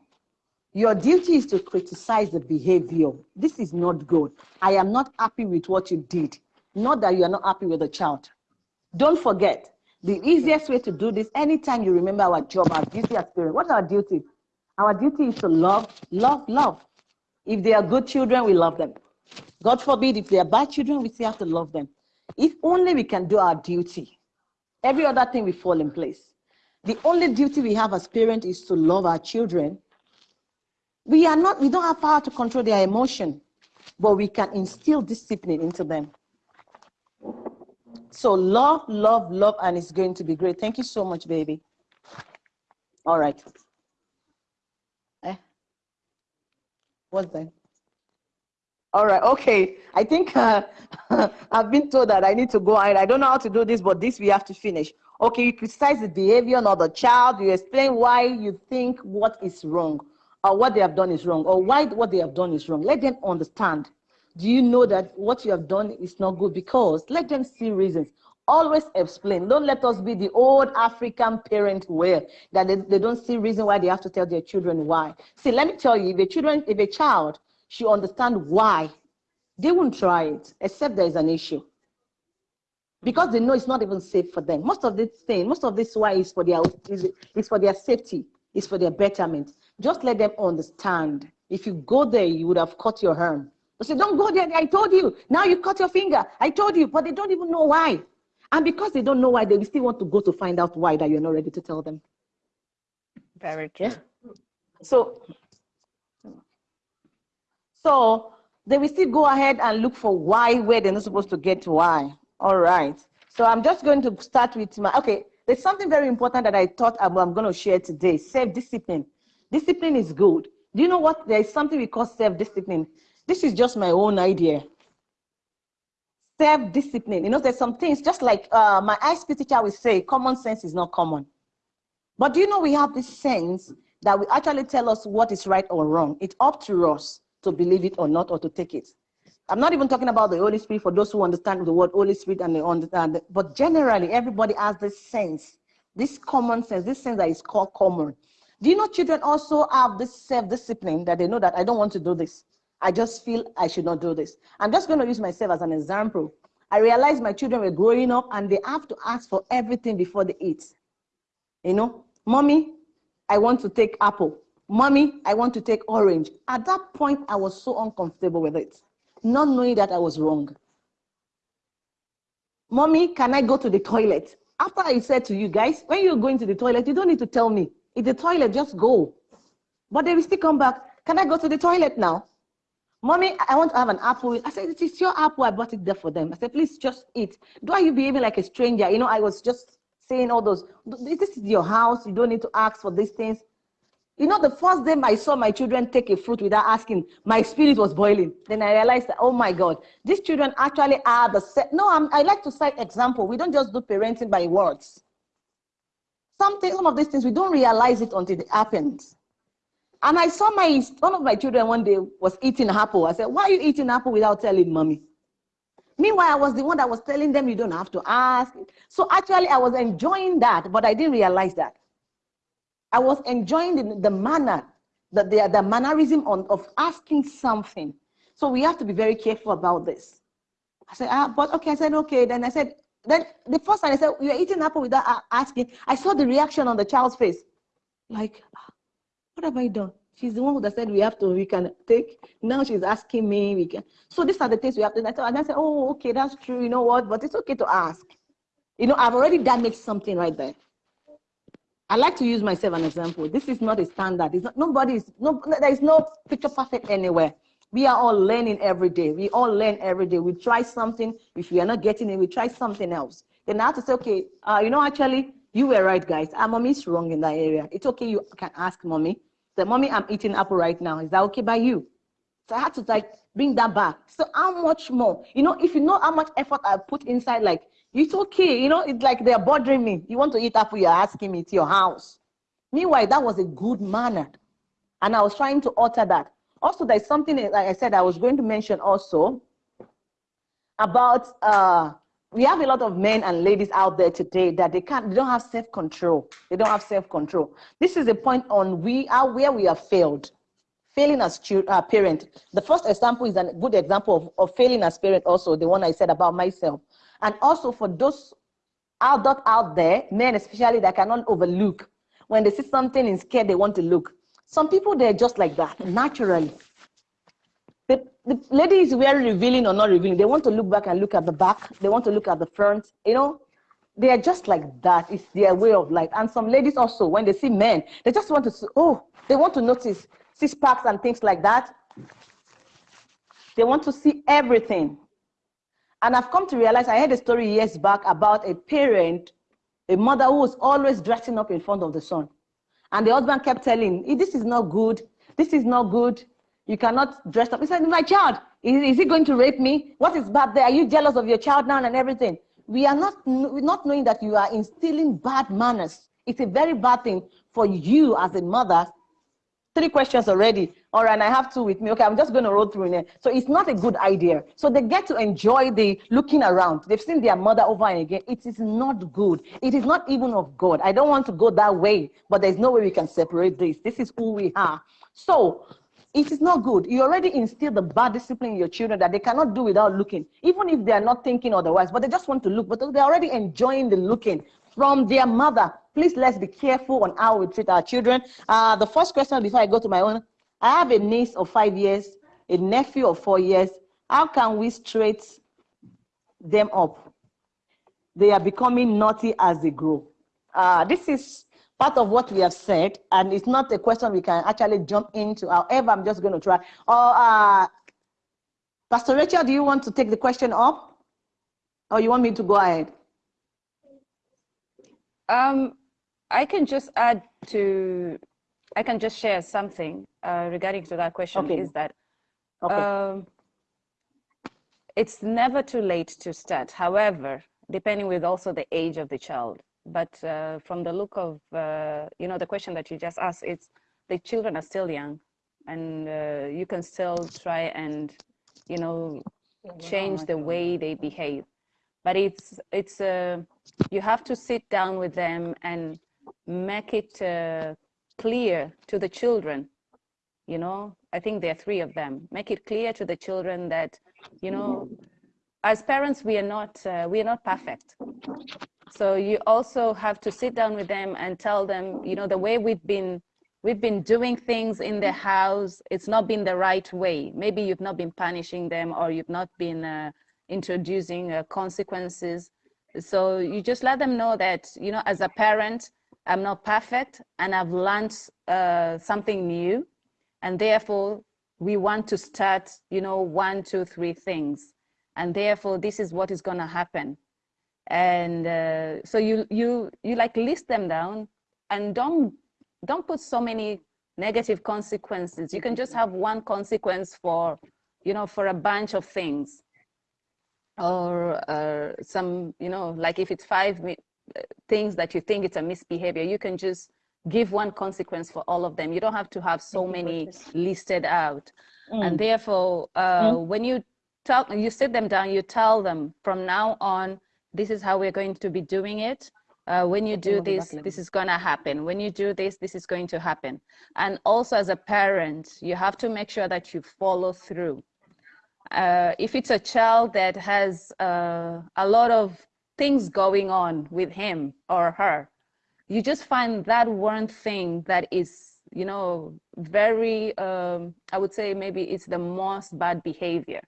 S1: your duty is to criticize the behavior. This is not good. I am not happy with what you did. Not that you are not happy with the child. Don't forget, the easiest way to do this, anytime you remember our job, our duty as parents, what's our duty? Our duty is to love, love, love. If they are good children, we love them. God forbid, if they are bad children, we still have to love them. If only we can do our duty, every other thing will fall in place. The only duty we have as parents is to love our children. We are not, we don't have power to control their emotion, but we can instill discipline into them. So love, love, love, and it's going to be great. Thank you so much, baby. All right. Eh? What's that? All right, okay. I think uh, I've been told that I need to go. I don't know how to do this, but this we have to finish. Okay, you criticize the behavior of the child. You explain why you think what is wrong or what they have done is wrong or why what they have done is wrong. Let them understand do you know that what you have done is not good? Because let them see reasons. Always explain. Don't let us be the old African parent where that they, they don't see reason why they have to tell their children why. See, let me tell you, if a children, if a child should understand why, they won't try it, except there is an issue. Because they know it's not even safe for them. Most of this thing, most of this why is for their is, is for their safety, is for their betterment. Just let them understand. If you go there, you would have cut your arm they say, don't go there. I told you. Now you cut your finger. I told you, but they don't even know why. And because they don't know why, they still want to go to find out why that you're not ready to tell them.
S2: Very true. Yeah?
S1: So, so they will still go ahead and look for why where they're not supposed to get why. All right. So I'm just going to start with my, okay, there's something very important that I thought I'm, I'm going to share today, self-discipline. Discipline is good. Do you know what? There is something we call self-discipline. This is just my own idea. Self-discipline. You know, there's some things, just like uh, my ISP teacher will say, common sense is not common. But do you know we have this sense that we actually tell us what is right or wrong. It's up to us to believe it or not, or to take it. I'm not even talking about the Holy Spirit for those who understand the word Holy Spirit and they understand, but generally everybody has this sense, this common sense, this sense that is called common. Do you know children also have this self-discipline that they know that I don't want to do this. I just feel I should not do this. I'm just going to use myself as an example. I realized my children were growing up and they have to ask for everything before they eat. You know, mommy, I want to take apple. Mommy, I want to take orange. At that point, I was so uncomfortable with it, not knowing that I was wrong. Mommy, can I go to the toilet? After I said to you guys, when you're going to the toilet, you don't need to tell me. It's the toilet, just go. But they will still come back. Can I go to the toilet now? Mommy, I want to have an apple. I said, it is your apple. I bought it there for them. I said, please just eat. Do I you behaving like a stranger? You know, I was just saying all those. This is your house. You don't need to ask for these things. You know, the first day I saw my children take a fruit without asking, my spirit was boiling. Then I realized that, oh my God, these children actually are the set. No, I'm, I like to cite example. We don't just do parenting by words. Some, things, some of these things, we don't realize it until it happens. And I saw my one of my children one day was eating apple. I said, why are you eating apple without telling mommy? Meanwhile, I was the one that was telling them you don't have to ask. So actually, I was enjoying that, but I didn't realize that. I was enjoying the, the manner, the, the, the mannerism on, of asking something. So we have to be very careful about this. I said, ah, but okay, I said, okay. Then I said, then the first time I said, you're eating apple without asking, I saw the reaction on the child's face. Like, what have I done? She's the one who said we have to, we can take. Now she's asking me, we can. So these are the things we have to. And I said, oh, okay, that's true. You know what? But it's okay to ask. You know, I've already damaged something right there. I like to use myself an example. This is not a standard. It's not, nobody is, no, there is no picture perfect anywhere. We are all learning every day. We all learn every day. We try something. If we are not getting it, we try something else. Then I have to say, okay, uh, you know, actually, you were right, guys. Our mommy is wrong in that area. It's okay. You can ask mommy. Say, mommy, I'm eating apple right now. Is that okay by you? So I had to like bring that back. So how much more? You know, if you know how much effort I put inside, like it's okay. You know, it's like they're bothering me. You want to eat apple, you're asking me to your house. Meanwhile, that was a good manner. And I was trying to alter that. Also, there's something, like I said, I was going to mention also about uh, we have a lot of men and ladies out there today that they can't, they don't have self-control. They don't have self-control. This is a point on we are where we have failed, failing as uh, parent. The first example is a good example of, of failing as parent also, the one I said about myself. And also for those out there, men especially that cannot overlook, when they see something and scared, they want to look. Some people, they're just like that, naturally. The, the lady is very revealing or not revealing. They want to look back and look at the back. They want to look at the front. You know, they are just like that. It's their way of life. And some ladies also, when they see men, they just want to, see, oh, they want to notice six packs and things like that. They want to see everything. And I've come to realize, I heard a story years back about a parent, a mother who was always dressing up in front of the son. And the husband kept telling, this is not good, this is not good, you cannot dress up. He said, my child, is, is he going to rape me? What is bad there? Are you jealous of your child now and everything? We are not, not knowing that you are instilling bad manners. It's a very bad thing for you as a mother three questions already. All right, I have two with me. Okay, I'm just going to roll through it. So it's not a good idea. So they get to enjoy the looking around. They've seen their mother over and again. It is not good. It is not even of God. I don't want to go that way, but there's no way we can separate this. This is who we are. So it is not good. You already instill the bad discipline in your children that they cannot do without looking, even if they are not thinking otherwise, but they just want to look, but they're already enjoying the looking from their mother. Please let's be careful on how we treat our children. Uh, the first question before I go to my own, I have a niece of five years, a nephew of four years. How can we straight them up? They are becoming naughty as they grow. Uh, this is part of what we have said, and it's not a question we can actually jump into. However, I'm just going to try. Or uh, Pastor Rachel, do you want to take the question up? Or you want me to go ahead?
S2: Um, I can just add to, I can just share something uh, regarding to that question okay. is that okay. um, it's never too late to start. However, depending with also the age of the child. But uh, from the look of, uh, you know, the question that you just asked, it's the children are still young and uh, you can still try and, you know, change the way they behave but it's it's uh, you have to sit down with them and make it uh, clear to the children you know? I think there are three of them. Make it clear to the children that you know as parents we are not uh, we are not perfect. So you also have to sit down with them and tell them you know the way we've been we've been doing things in the house it's not been the right way. Maybe you've not been punishing them or you've not been uh, introducing uh, consequences. So you just let them know that, you know, as a parent, I'm not perfect and I've learned uh, something new. And therefore, we want to start, you know, one, two, three things. And therefore, this is what is going to happen. And uh, so you, you, you like list them down and don't, don't put so many negative consequences. You can just have one consequence for, you know, for a bunch of things or uh, some, you know, like if it's five uh, things that you think it's a misbehavior, you can just give one consequence for all of them. You don't have to have so many listed out. Mm. And therefore, uh, mm. when you tell, you sit them down, you tell them from now on, this is how we're going to be doing it. Uh, when you do this, this is going to happen. When you do this, this is going to happen. And also as a parent, you have to make sure that you follow through uh, if it's a child that has uh, a lot of things going on with him or her, you just find that one thing that is, you know, very, um, I would say maybe it's the most bad behavior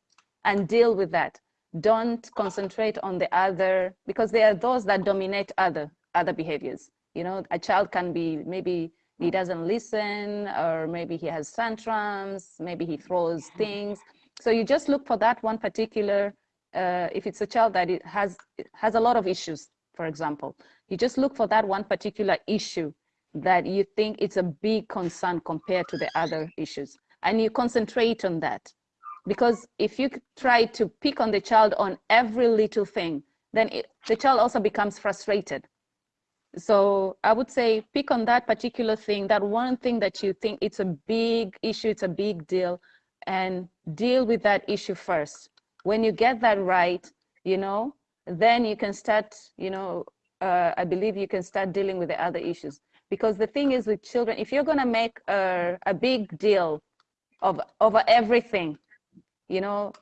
S2: and deal with that. Don't concentrate on the other because there are those that dominate other other behaviors. You know, a child can be maybe he doesn't listen or maybe he has tantrums, maybe he throws things so you just look for that one particular, uh, if it's a child that it has, has a lot of issues, for example, you just look for that one particular issue that you think it's a big concern compared to the other issues. and you concentrate on that. Because if you try to pick on the child on every little thing, then it, the child also becomes frustrated. So I would say pick on that particular thing, that one thing that you think it's a big issue, it's a big deal, and deal with that issue first. When you get that right, you know, then you can start, you know, uh, I believe you can start dealing with the other issues. Because the thing is with children, if you're gonna make a, a big deal of over everything, you know,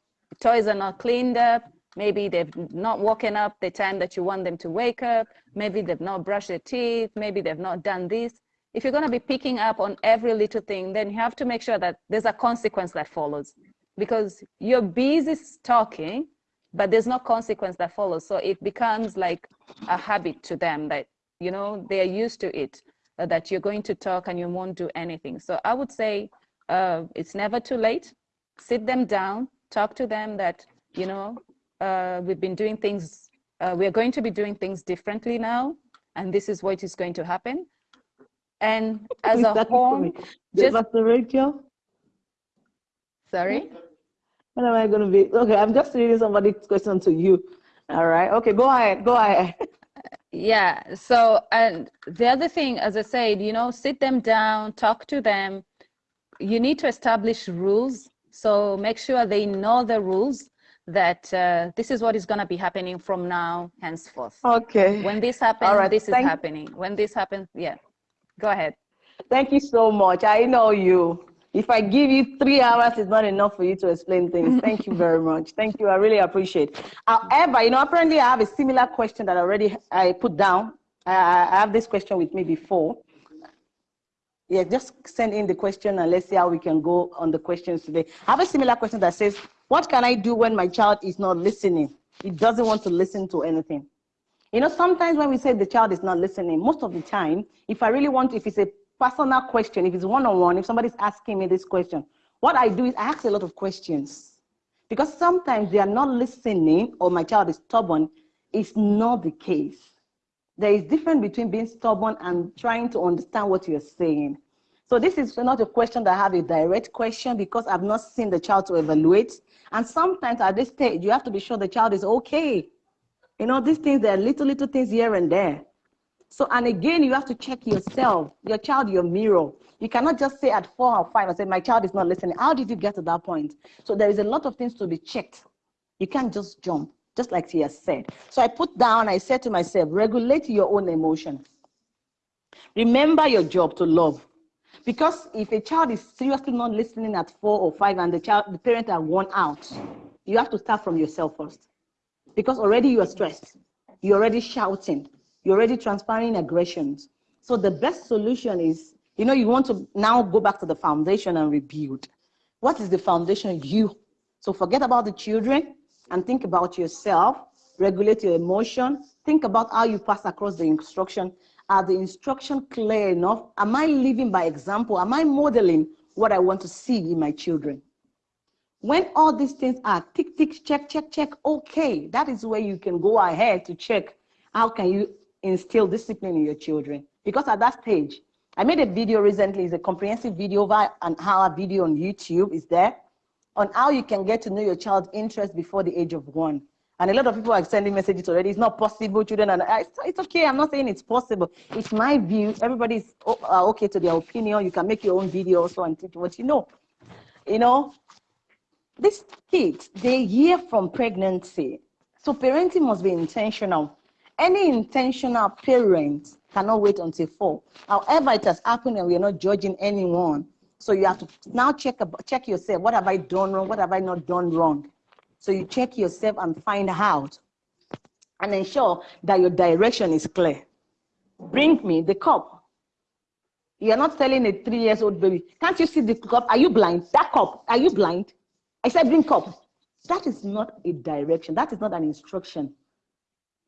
S2: toys are not cleaned up, maybe they've not woken up the time that you want them to wake up, maybe they've not brushed their teeth, maybe they've not done this. If you're gonna be picking up on every little thing, then you have to make sure that there's a consequence that follows because you're busy talking, but there's no consequence that follows. So it becomes like a habit to them that, you know, they are used to it, that you're going to talk and you won't do anything. So I would say uh, it's never too late. Sit them down, talk to them that, you know, uh, we've been doing things, uh, we're going to be doing things differently now, and this is what is going to happen. And as a home,
S1: just. Rachel.
S2: Sorry.
S1: What am I going to be? Okay, I'm just reading somebody's question to you. All right. Okay, go ahead. Go ahead.
S2: yeah. So, and the other thing, as I said, you know, sit them down, talk to them. You need to establish rules. So make sure they know the rules that uh, this is what is going to be happening from now henceforth.
S1: Okay.
S2: When this happens, right. this Thank is happening. When this happens, yeah. Go ahead.
S1: Thank you so much. I know you. If I give you three hours, it's not enough for you to explain things. Thank you very much. Thank you. I really appreciate. However, you know, apparently I have a similar question that already I put down. I have this question with me before. Yeah, just send in the question and let's see how we can go on the questions today. I have a similar question that says, what can I do when my child is not listening? He doesn't want to listen to anything. You know, sometimes when we say the child is not listening, most of the time, if I really want, if it's a personal question, if it's one-on-one, if somebody's asking me this question, what I do is I ask a lot of questions. Because sometimes they are not listening or my child is stubborn, it's not the case. There is difference between being stubborn and trying to understand what you're saying. So this is not a question that I have a direct question because I've not seen the child to evaluate. And sometimes at this stage, you have to be sure the child is okay. You know, these things, there are little, little things here and there. So, and again, you have to check yourself, your child, your mirror. You cannot just say at four or five and say, my child is not listening. How did you get to that point? So there is a lot of things to be checked. You can't just jump, just like she has said. So I put down, I said to myself, regulate your own emotions. Remember your job to love. Because if a child is seriously not listening at four or five and the child, the parent are worn out, you have to start from yourself first. Because already you are stressed. You're already shouting you're already transferring aggressions. So the best solution is, you know, you want to now go back to the foundation and rebuild. What is the foundation? You. So forget about the children and think about yourself, regulate your emotion, think about how you pass across the instruction. Are the instruction clear enough? Am I living by example? Am I modeling what I want to see in my children? When all these things are tick, tick, check, check, check, okay, that is where you can go ahead to check how can you instill discipline in your children. Because at that stage, I made a video recently, it's a comprehensive video over an hour video on YouTube, is there, on how you can get to know your child's interest before the age of one. And a lot of people are sending messages already. It's not possible, children. And it's okay. I'm not saying it's possible. It's my view. Everybody's uh, okay to their opinion. You can make your own video also and teach what you know. You know, these kids, they hear from pregnancy. So parenting must be intentional. Any intentional parent cannot wait until four. However, it has happened and we are not judging anyone. So you have to now check, check yourself. What have I done wrong? What have I not done wrong? So you check yourself and find out and ensure that your direction is clear. Bring me the cup. You're not telling a three years old baby, can't you see the cup? Are you blind? That cup, are you blind? I said, bring cup. That is not a direction. That is not an instruction.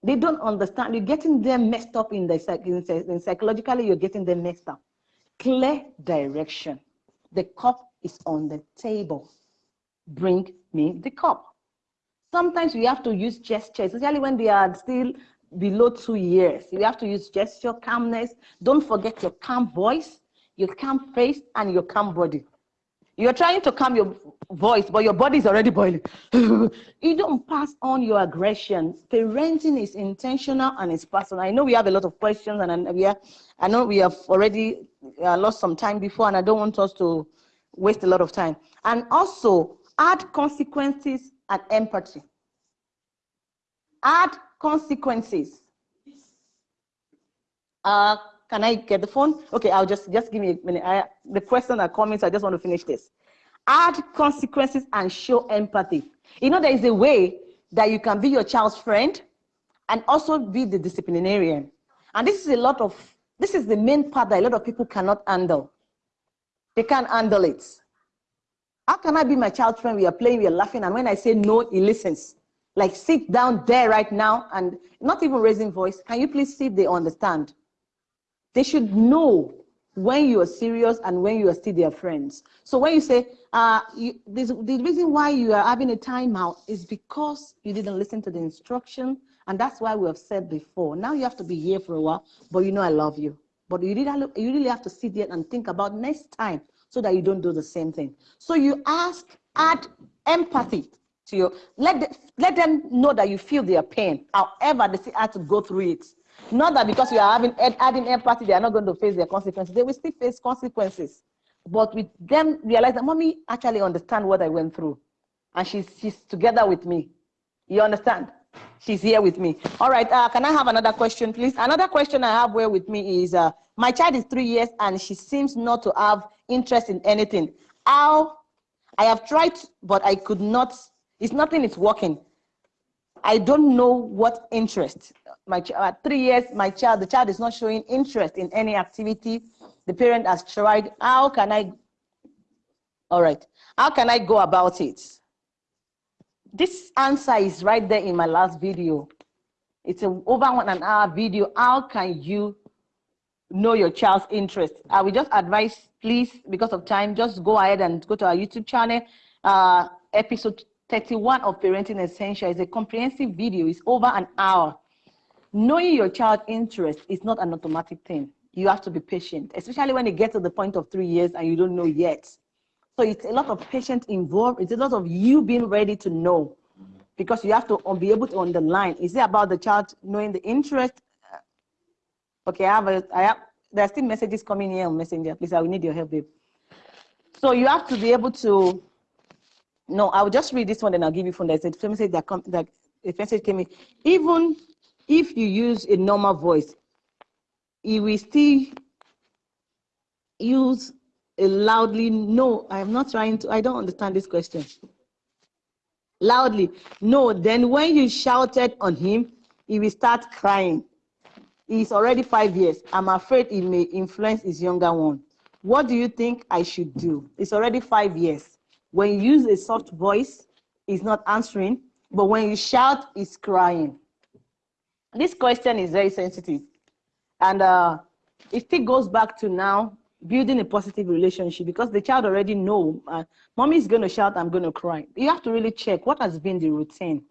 S1: They don't understand. You're getting them messed up in the in psychologically. You're getting them messed up. Clear direction. The cup is on the table. Bring me the cup. Sometimes we have to use gestures, especially when they are still below two years. You have to use gesture, calmness. Don't forget your calm voice, your calm face, and your calm body. You're trying to calm your voice, but your body's already boiling. you don't pass on your aggression. Parenting is intentional and it's personal. I know we have a lot of questions, and we are, I know we have already uh, lost some time before, and I don't want us to waste a lot of time. And also, add consequences and empathy. Add consequences. Uh, can I get the phone? Okay, I'll just just give me a minute. I, the question are coming, so I just want to finish this. Add consequences and show empathy. You know, there is a way that you can be your child's friend and also be the disciplinarian. And this is a lot of this is the main part that a lot of people cannot handle. They can't handle it. How can I be my child's friend? We are playing, we are laughing, and when I say no, he listens. Like sit down there right now and not even raising voice. Can you please see if they understand? They should know when you are serious and when you are still their friends. So when you say, uh, you, this, the reason why you are having a timeout is because you didn't listen to the instruction. And that's why we have said before, now you have to be here for a while, but you know I love you. But you really, you really have to sit there and think about next time so that you don't do the same thing. So you ask, add empathy to your, Let, the, let them know that you feel their pain. However, they still have to go through it. Not that because you are having adding empathy, they are not going to face their consequences. They will still face consequences. But with them realize that mommy actually understand what I went through. And she's she's together with me. You understand? She's here with me. All right, uh, can I have another question, please? Another question I have here with me is, uh, my child is three years and she seems not to have interest in anything. How, I have tried, but I could not, it's nothing is working. I don't know what interest. My uh, three years, my child, the child is not showing interest in any activity. The parent has tried. How can I? All right. How can I go about it? This answer is right there in my last video. It's a over one an hour video. How can you know your child's interest? I will just advise, please, because of time, just go ahead and go to our YouTube channel. Uh, episode 31 of Parenting Essential is a comprehensive video. It's over an hour. Knowing your child's interest is not an automatic thing. You have to be patient, especially when it gets to the point of three years and you don't know yet. So it's a lot of patience involved. It's a lot of you being ready to know because you have to be able to underline. Is it about the child knowing the interest? Uh, okay, I have a, I have, there are still messages coming here on Messenger. Please, I will need your help, babe. So you have to be able to no, I'll just read this one and I'll give you phone. There's a message that, come, that a message came in. Even if you use a normal voice, it will still use a loudly. No, I am not trying to. I don't understand this question. Loudly. No, then when you shouted on him, he will start crying. He's already five years. I'm afraid he may influence his younger one. What do you think I should do? It's already five years. When you use a soft voice, it's not answering, but when you shout, it's crying. This question is very sensitive. And uh, it still goes back to now building a positive relationship because the child already know, uh, mommy is going to shout, I'm going to cry. You have to really check what has been the routine.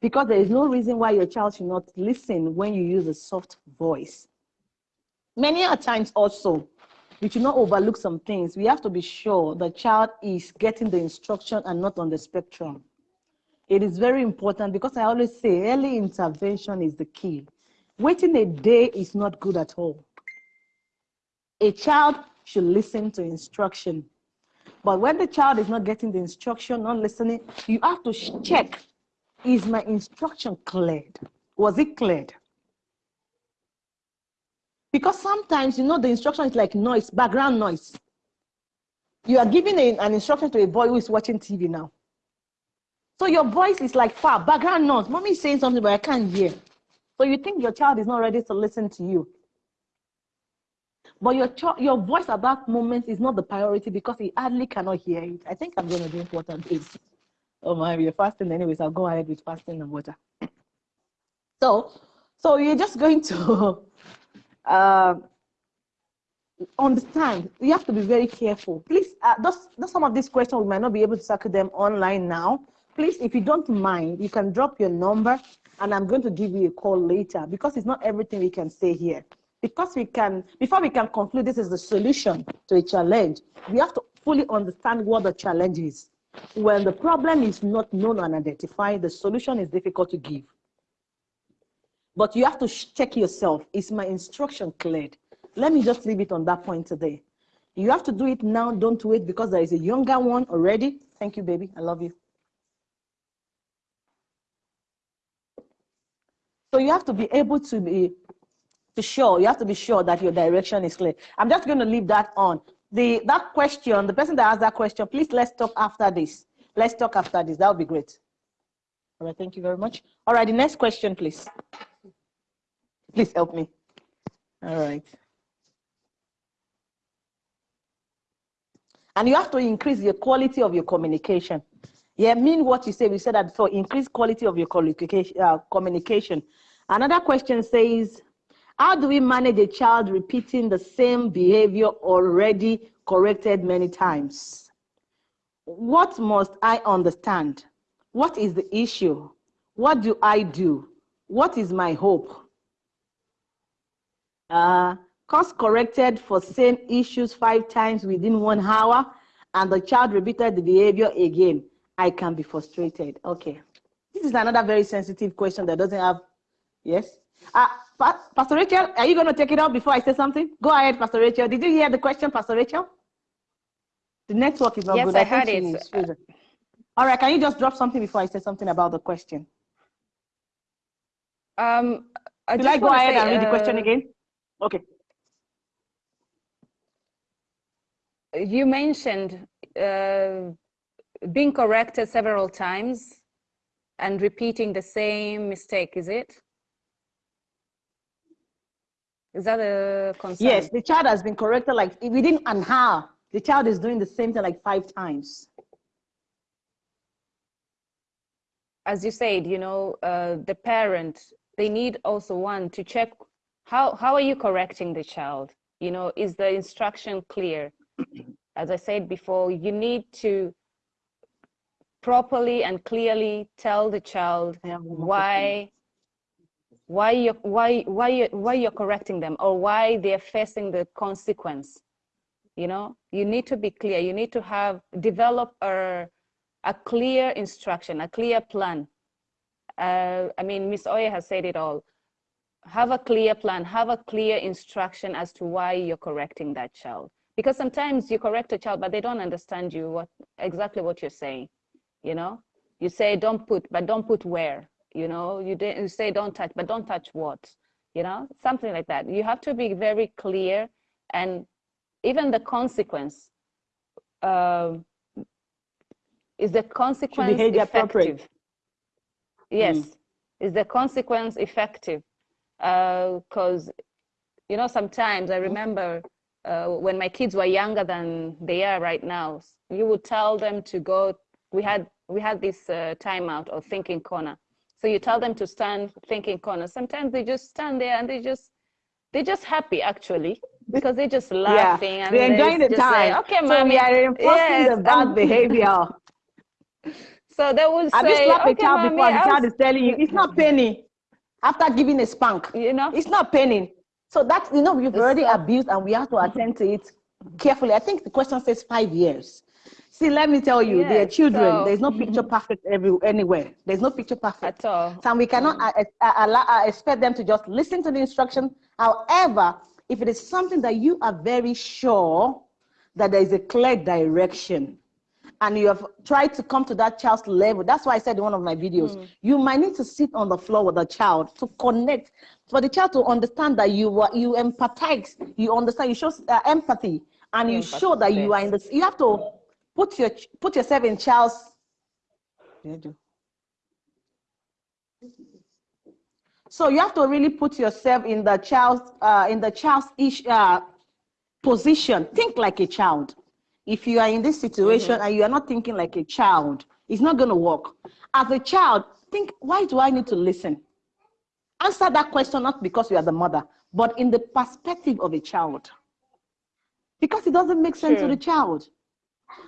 S1: Because there is no reason why your child should not listen when you use a soft voice. Many a times also, we should not overlook some things. We have to be sure the child is getting the instruction and not on the spectrum. It is very important because I always say early intervention is the key. Waiting a day is not good at all. A child should listen to instruction. But when the child is not getting the instruction, not listening, you have to check, is my instruction cleared? Was it cleared? Because sometimes, you know, the instruction is like noise, background noise. You are giving a, an instruction to a boy who is watching TV now. So your voice is like far, background noise. Mommy is saying something, but I can't hear. So you think your child is not ready to listen to you. But your your voice at that moment is not the priority because he hardly cannot hear it. I think I'm going to drink water, please. Oh my, we're fasting anyways. I'll go ahead with fasting and water. So, so you're just going to uh, understand. You have to be very careful. Please, uh, those, those some of these questions we might not be able to circle them online now. Please, if you don't mind, you can drop your number and I'm going to give you a call later because it's not everything we can say here. Because we can, before we can conclude this is the solution to a challenge, we have to fully understand what the challenge is. When the problem is not known and identified, the solution is difficult to give. But you have to check yourself. Is my instruction cleared? Let me just leave it on that point today. You have to do it now. Don't wait because there is a younger one already. Thank you, baby. I love you. So you have to be able to be to sure, you have to be sure that your direction is clear. I'm just going to leave that on. The that question, the person that asked that question, please let's talk after this. Let's talk after this. That would be great. All right, thank you very much. All right, the next question, please. Please help me. All right. And you have to increase the quality of your communication. Yeah, mean what you say. We said that for increase quality of your communication. Uh, communication. Another question says, how do we manage a child repeating the same behavior already corrected many times? What must I understand? What is the issue? What do I do? What is my hope? Uh, course corrected for same issues five times within one hour and the child repeated the behavior again, I can be frustrated. Okay. This is another very sensitive question that doesn't have, yes? Uh, Pastor Rachel, are you going to take it up before I say something? Go ahead, Pastor Rachel. Did you hear the question, Pastor Rachel? The network is not
S2: yes,
S1: good.
S2: I, I heard it.
S1: All right, can you just drop something before I say something about the question?
S2: Um, I
S1: Will I go ahead say, and read uh, the question uh, again? Okay.
S2: You mentioned uh, being corrected several times and repeating the same mistake, is it? Is that a concern?
S1: Yes, the child has been corrected like within an hour. The child is doing the same thing like five times.
S2: As you said, you know, uh, the parent, they need also one to check how, how are you correcting the child? You know, is the instruction clear? As I said before, you need to properly and clearly tell the child why why you why why you why you're correcting them or why they're facing the consequence. You know you need to be clear. You need to have develop a a clear instruction a clear plan. Uh, i mean miss oya has said it all have a clear plan have a clear instruction as to why you're correcting that child. Because sometimes you correct a child but they don't understand you what exactly what you're saying you know? You say don't put but don't put where you know? You, you say don't touch but don't touch what you know? Something like that. You have to be very clear and even the consequence uh, is the consequence Behavior effective? Yes. Mm. is the consequence effective because uh, you know sometimes i remember uh, when my kids were younger than they are right now you would tell them to go we had we had this uh, timeout or thinking corner so you tell them to stand thinking corner. Sometimes they just stand there and they just they're just happy actually because they're just laughing
S1: yeah,
S2: and
S1: they're enjoying the time.
S2: Say, okay, so mommy, we
S1: are reinforcing yes, the bad behavior.
S2: So they will
S1: Have
S2: say,
S1: you slapped
S2: okay,
S1: a child
S2: mommy,
S1: before? The child is telling you it's not penny. After giving a spank,
S2: you know,
S1: it's not penny. So that's you know we've already abused and we have to attend to it carefully. I think the question says five years. See, let me tell you, yes, they're children. So, There's no picture perfect every, anywhere. There's no picture perfect.
S2: At all.
S1: So we cannot mm. uh, uh, expect them to just listen to the instruction. However, if it is something that you are very sure that there is a clear direction, and you have tried to come to that child's level. That's why I said in one of my videos, mm. you might need to sit on the floor with the child to connect, for the child to understand that you are, you empathize, you understand, you show uh, empathy, and you show that you are in the, you have to Put your put yourself in child's. So you have to really put yourself in the child's uh, in the child's ish, uh, position. Think like a child. If you are in this situation mm -hmm. and you are not thinking like a child, it's not going to work. As a child, think, why do I need to listen? Answer that question not because you are the mother, but in the perspective of a child. Because it doesn't make sense to the child.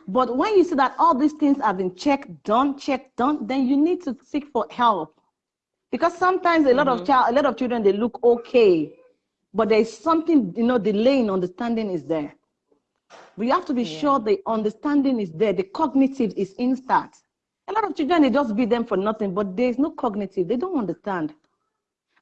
S1: But when you see that all these things have been checked, done, checked, done, then you need to seek for help. Because sometimes a lot mm -hmm. of mm-hmm. child, a lot of children, they look okay, but there's something, you know, delaying understanding is there. We have to be yeah. sure the understanding is there, the cognitive is instant. A lot of children, they just beat them for nothing, but there's no cognitive. They don't understand.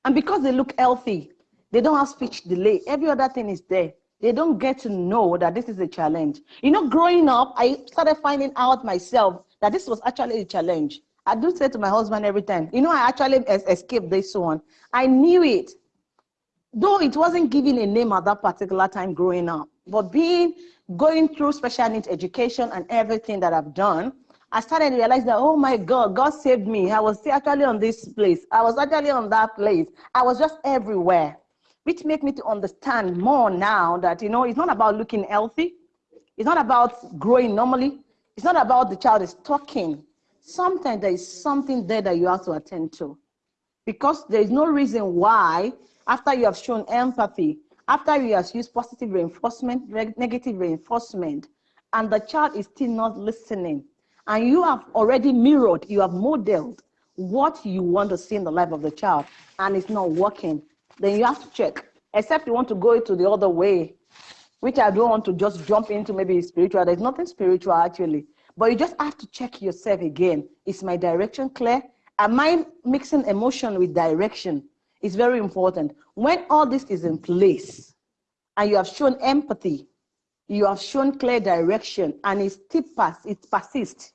S1: And because they look healthy, they don't have speech delay. Every other thing is there. They don't get to know that this is a challenge. You know, growing up, I started finding out myself that this was actually a challenge. I do say to my husband every time, you know, I actually escaped this one. I knew it. Though it wasn't given a name at that particular time growing up, but being going through special needs education and everything that I've done, I started to realize that, oh my God, God saved me. I was actually on this place. I was actually on that place. I was just everywhere, which made me to understand more now that, you know, it's not about looking healthy. It's not about growing normally. It's not about the child is talking. Sometimes there is something there that you have to attend to because there is no reason why after you have shown empathy, after you have used positive reinforcement, negative reinforcement, and the child is still not listening, and you have already mirrored, you have modeled what you want to see in the life of the child, and it's not working, then you have to check. Except you want to go to the other way, which I don't want to just jump into maybe spiritual. There's nothing spiritual actually, but you just have to check yourself again. Is my direction clear? Am I mixing emotion with direction? It's very important. When all this is in place and you have shown empathy, you have shown clear direction, and it still pass, it persists,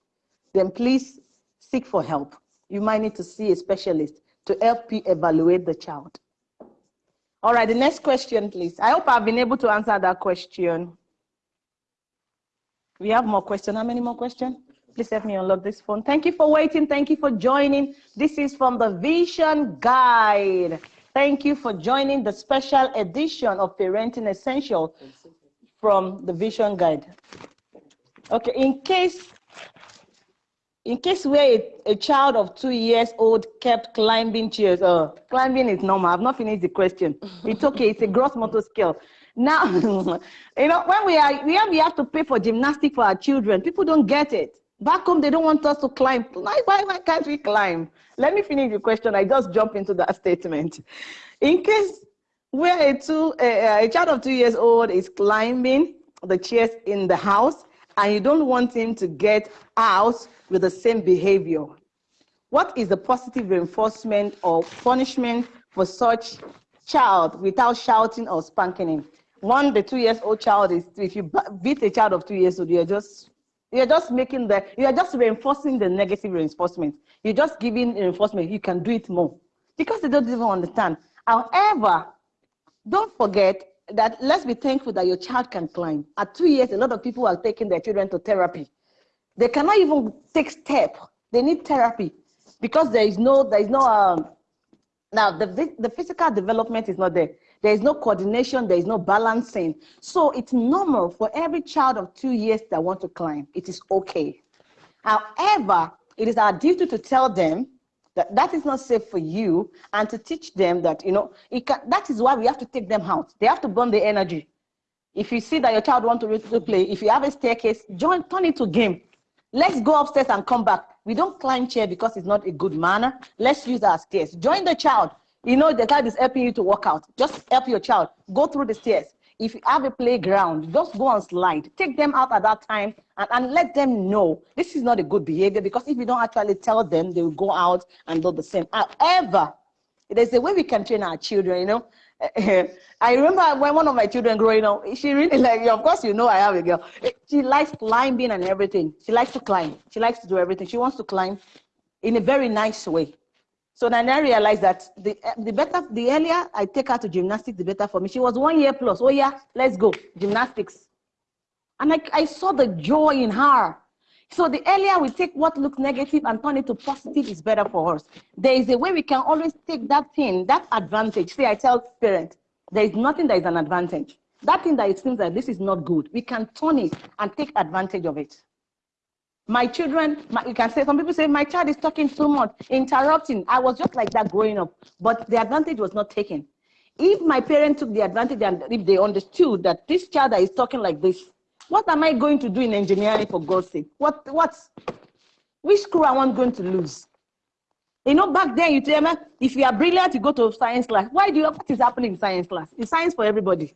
S1: then please seek for help. You might need to see a specialist to help you evaluate the child. All right, the next question, please. I hope I've been able to answer that question. We have more questions. How many more questions? Please help me unlock this phone. Thank you for waiting. Thank you for joining. This is from the Vision Guide. Thank you for joining the special edition of Parenting Essential from the Vision Guide. Okay, in case in case where a, a, child of two years old kept climbing chairs, uh, climbing is normal. I've not finished the question. It's okay. It's a gross motor skill. Now, you know, when we are, we have, we have to pay for gymnastics for our children. People don't get it. Back home, they don't want us to climb. Why, why, why can't we climb? Let me finish the question. I just jump into that statement. In case where a, two, a, a child of two years old is climbing the chairs in the house and you don't want him to get out with the same behavior, what is the positive reinforcement or punishment for such child without shouting or spanking him? One, the two years old child is, if you beat a child of two years old, you're just you're just making the, you're just reinforcing the negative reinforcement. You're just giving reinforcement. You can do it more because they don't even understand. However, don't forget that let's be thankful that your child can climb. At two years, a lot of people are taking their children to therapy. They cannot even take step. They need therapy because there is no, there is no, um, now the, the physical development is not there. There is no coordination, there is no balancing. So it's normal for every child of two years that want to climb. It is okay. However, it is our duty to tell them that that is not safe for you and to teach them that, you know, can, that is why we have to take them out. They have to burn the energy. If you see that your child wants to play, if you have a staircase, join, turn it to game. Let's go upstairs and come back. We don't climb chair because it's not a good manner. Let's use our stairs. Join the child. You know, the child is helping you to work out. Just help your child. Go through the stairs. If you have a playground, just go and slide. Take them out at that time and, and let them know this is not a good behavior because if you don't actually tell them, they will go out and do the same. However, there's a way we can train our children, you know. I remember when one of my children growing up, she really like, you. of course, you know, I have a girl. She likes climbing and everything. She likes to climb. She likes to do everything. She wants to climb in a very nice way. So then I realized that the, the better, the earlier I take her to gymnastics, the better for me. She was one year plus. Oh yeah, let's go, gymnastics. And I, I saw the joy in her. So the earlier we take what looks negative and turn it to positive is better for us. There is a way we can always take that thing, that advantage. See, I tell parents, there is nothing that is an advantage. That thing that it seems that this is not good, we can turn it and take advantage of it. My children, my, you can say, some people say, my child is talking too much, interrupting. I was just like that growing up, but the advantage was not taken. If my parents took the advantage and if they understood that this child that is talking like this, what am I going to do in engineering for God's sake? What, what, which school am I going to lose? You know, back then you tell me, if you are brilliant, you go to science class. Why do you, what is happening in science class? It's science for everybody.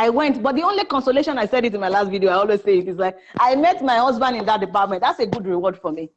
S1: I went, but the only consolation I said it in my last video, I always say it is like, I met my husband in that department. That's a good reward for me.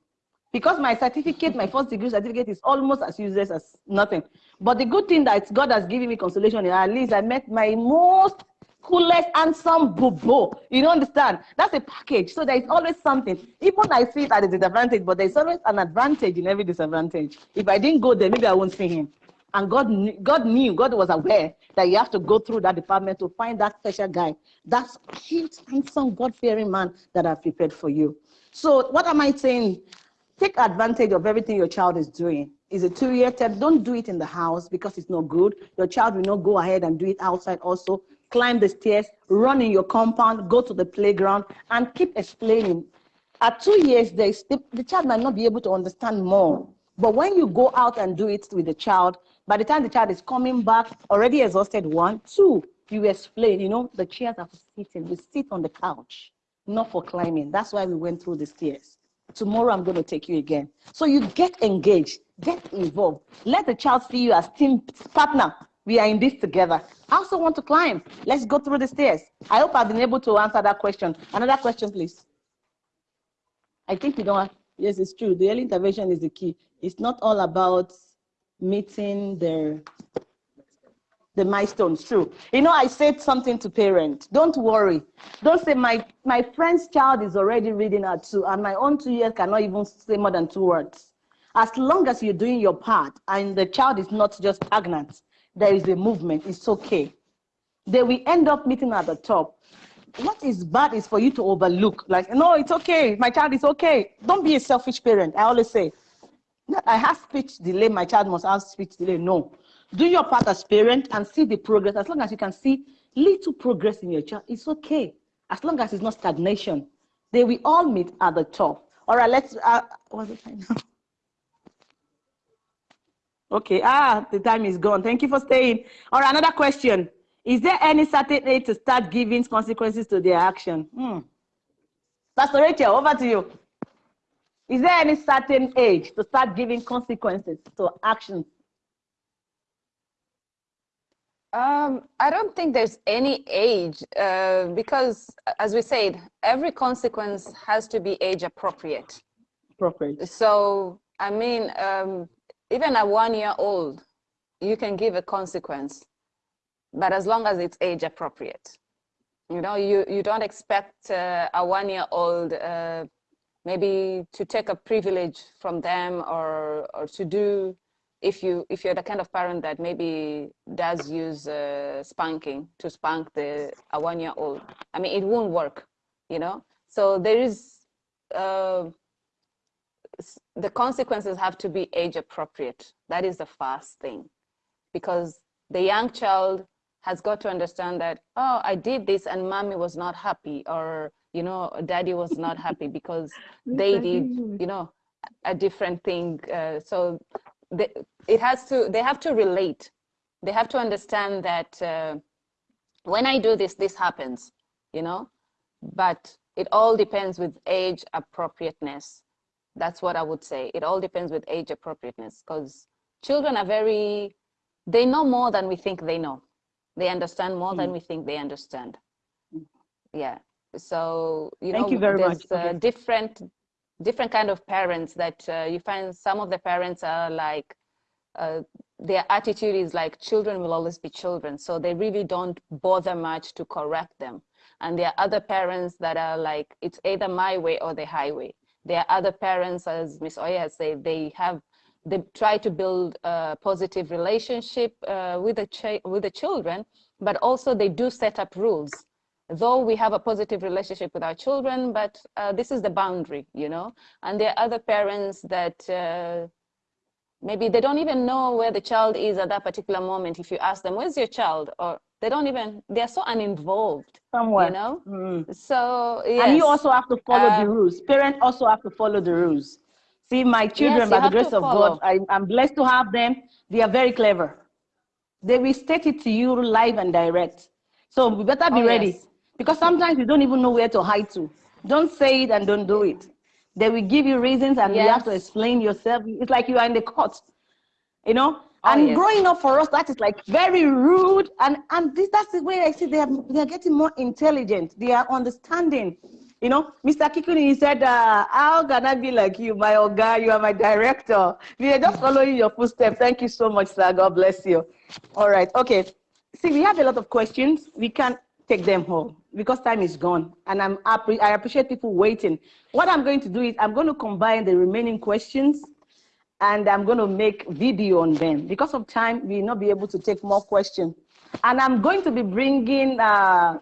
S1: Because my certificate, my first degree certificate is almost as useless as nothing. But the good thing that God has given me consolation at least I met my most coolest, handsome bobo. You don't understand? That's a package. So there is always something. Even I see it at a disadvantage, but there's always an advantage in every disadvantage. If I didn't go there, maybe I won't see him. And God, God knew, God was aware that you have to go through that department to find that special guy, that cute, handsome, God-fearing man that I've prepared for you. So what am I saying? Take advantage of everything your child is doing. Is a two-year term. Don't do it in the house because it's not good. Your child will not go ahead and do it outside also. Climb the stairs, run in your compound, go to the playground, and keep explaining. At two years, the child might not be able to understand more. But when you go out and do it with the child, by the time the child is coming back, already exhausted, one, two, you explain, you know, the chairs are for sitting. We sit on the couch, not for climbing. That's why we went through the stairs. Tomorrow I'm going to take you again. So you get engaged, get involved. Let the child see you as team partner. We are in this together. I also want to climb. Let's go through the stairs. I hope I've been able to answer that question. Another question, please. I think you don't have, yes, it's true. The early intervention is the key. It's not all about meeting their the milestones true. You know i said something to parents don't worry. Don't say my my friend's child is already reading at two and my own two years cannot even say more than two words. As long as you're doing your part and the child is not just stagnant there is a movement. It's okay. They will end up meeting at the top. What is bad is for you to overlook. Like no it's okay. My child is okay. Don't be a selfish parent. I always say I have speech delay, my child must have speech delay. No. Do your part as parent and see the progress. As long as you can see little progress in your child, it's okay. As long as it's not stagnation. They will all meet at the top. All right, let's, uh, what's the time now? Okay, ah, the time is gone. Thank you for staying. All right, another question. Is there any certain age to start giving consequences to their action? Hmm. Pastor Rachel, over to you. Is there any certain age to start giving consequences to actions?
S2: Um, I don't think there's any age uh, because, as we said, every consequence has to be age appropriate.
S1: Appropriate.
S2: So, I mean, um, even a one year old, you can give a consequence, but as long as it's age appropriate. You know, you, you don't expect uh, a one year old uh, maybe to take a privilege from them or or to do if you if you're the kind of parent that maybe does use uh, spanking to spank the a one year old i mean it won't work you know? So there is uh, the consequences have to be age appropriate. That is the first thing. Because the young child has got to understand that oh i did this and mommy was not happy or you know, daddy was not happy because they did, you know, a different thing. Uh, so they, it has to, they have to relate. They have to understand that uh, when I do this, this happens, you know, but it all depends with age appropriateness. That's what I would say. It all depends with age appropriateness because children are very, they know more than we think they know. They understand more mm. than we think they understand. Mm. Yeah so you
S1: Thank
S2: know
S1: you very
S2: there's
S1: much. Okay.
S2: different different kind of parents that uh, you find some of the parents are like uh, their attitude is like children will always be children so they really don't bother much to correct them and there are other parents that are like it's either my way or the highway there are other parents as miss oya has said they have they try to build a positive relationship uh, with the with the children but also they do set up rules though we have a positive relationship with our children, but uh, this is the boundary, you know, and there are other parents that uh, maybe they don't even know where the child is at that particular moment. If you ask them, where's your child? Or they don't even, they're so uninvolved,
S1: Somewhere.
S2: you know?
S1: Mm.
S2: So, yes.
S1: And you also have to follow um, the rules. Parents also have to follow the rules. See, my children, yes, by the grace of God, I, I'm blessed to have them. They are very clever. They will state it to you live and direct. So we better be oh, ready. Yes. Because sometimes you don't even know where to hide to. Don't say it and don't do it. They will give you reasons and yes. you have to explain yourself. It's like you are in the court, you know? Oh, and yes. growing up for us, that is like very rude. And and this that's the way I see they are they are getting more intelligent. They are understanding. You know, Mr. Kikuni, he said, uh, how can I be like you, my guy? You are my director. We are just following your footsteps. Thank you so much, sir. God bless you. All right. Okay. See, we have a lot of questions. We can't take them home because time is gone. And I'm, I appreciate people waiting. What I'm going to do is I'm going to combine the remaining questions and I'm going to make video on them. Because of time, we will not be able to take more questions. And I'm going to be bringing uh,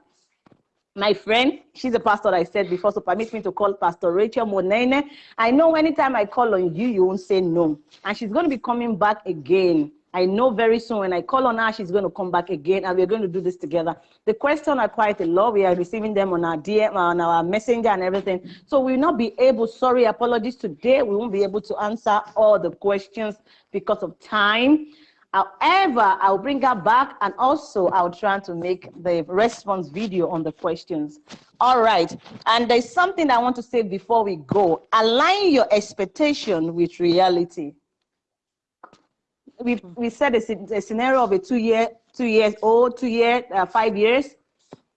S1: my friend, she's a pastor I said before, so permit me to call Pastor Rachel Munene. I know anytime I call on you, you won't say no. And she's going to be coming back again. I know very soon when I call on her, she's going to come back again and we're going to do this together. The questions are quite a lot. We are receiving them on our DM, on our messenger and everything. So we will not be able, sorry, apologies today. We won't be able to answer all the questions because of time. However, I'll bring her back and also I'll try to make the response video on the questions. All right. And there's something I want to say before we go. Align your expectation with reality we we said a, a, scenario of a two year, two years old, two year, uh, five years,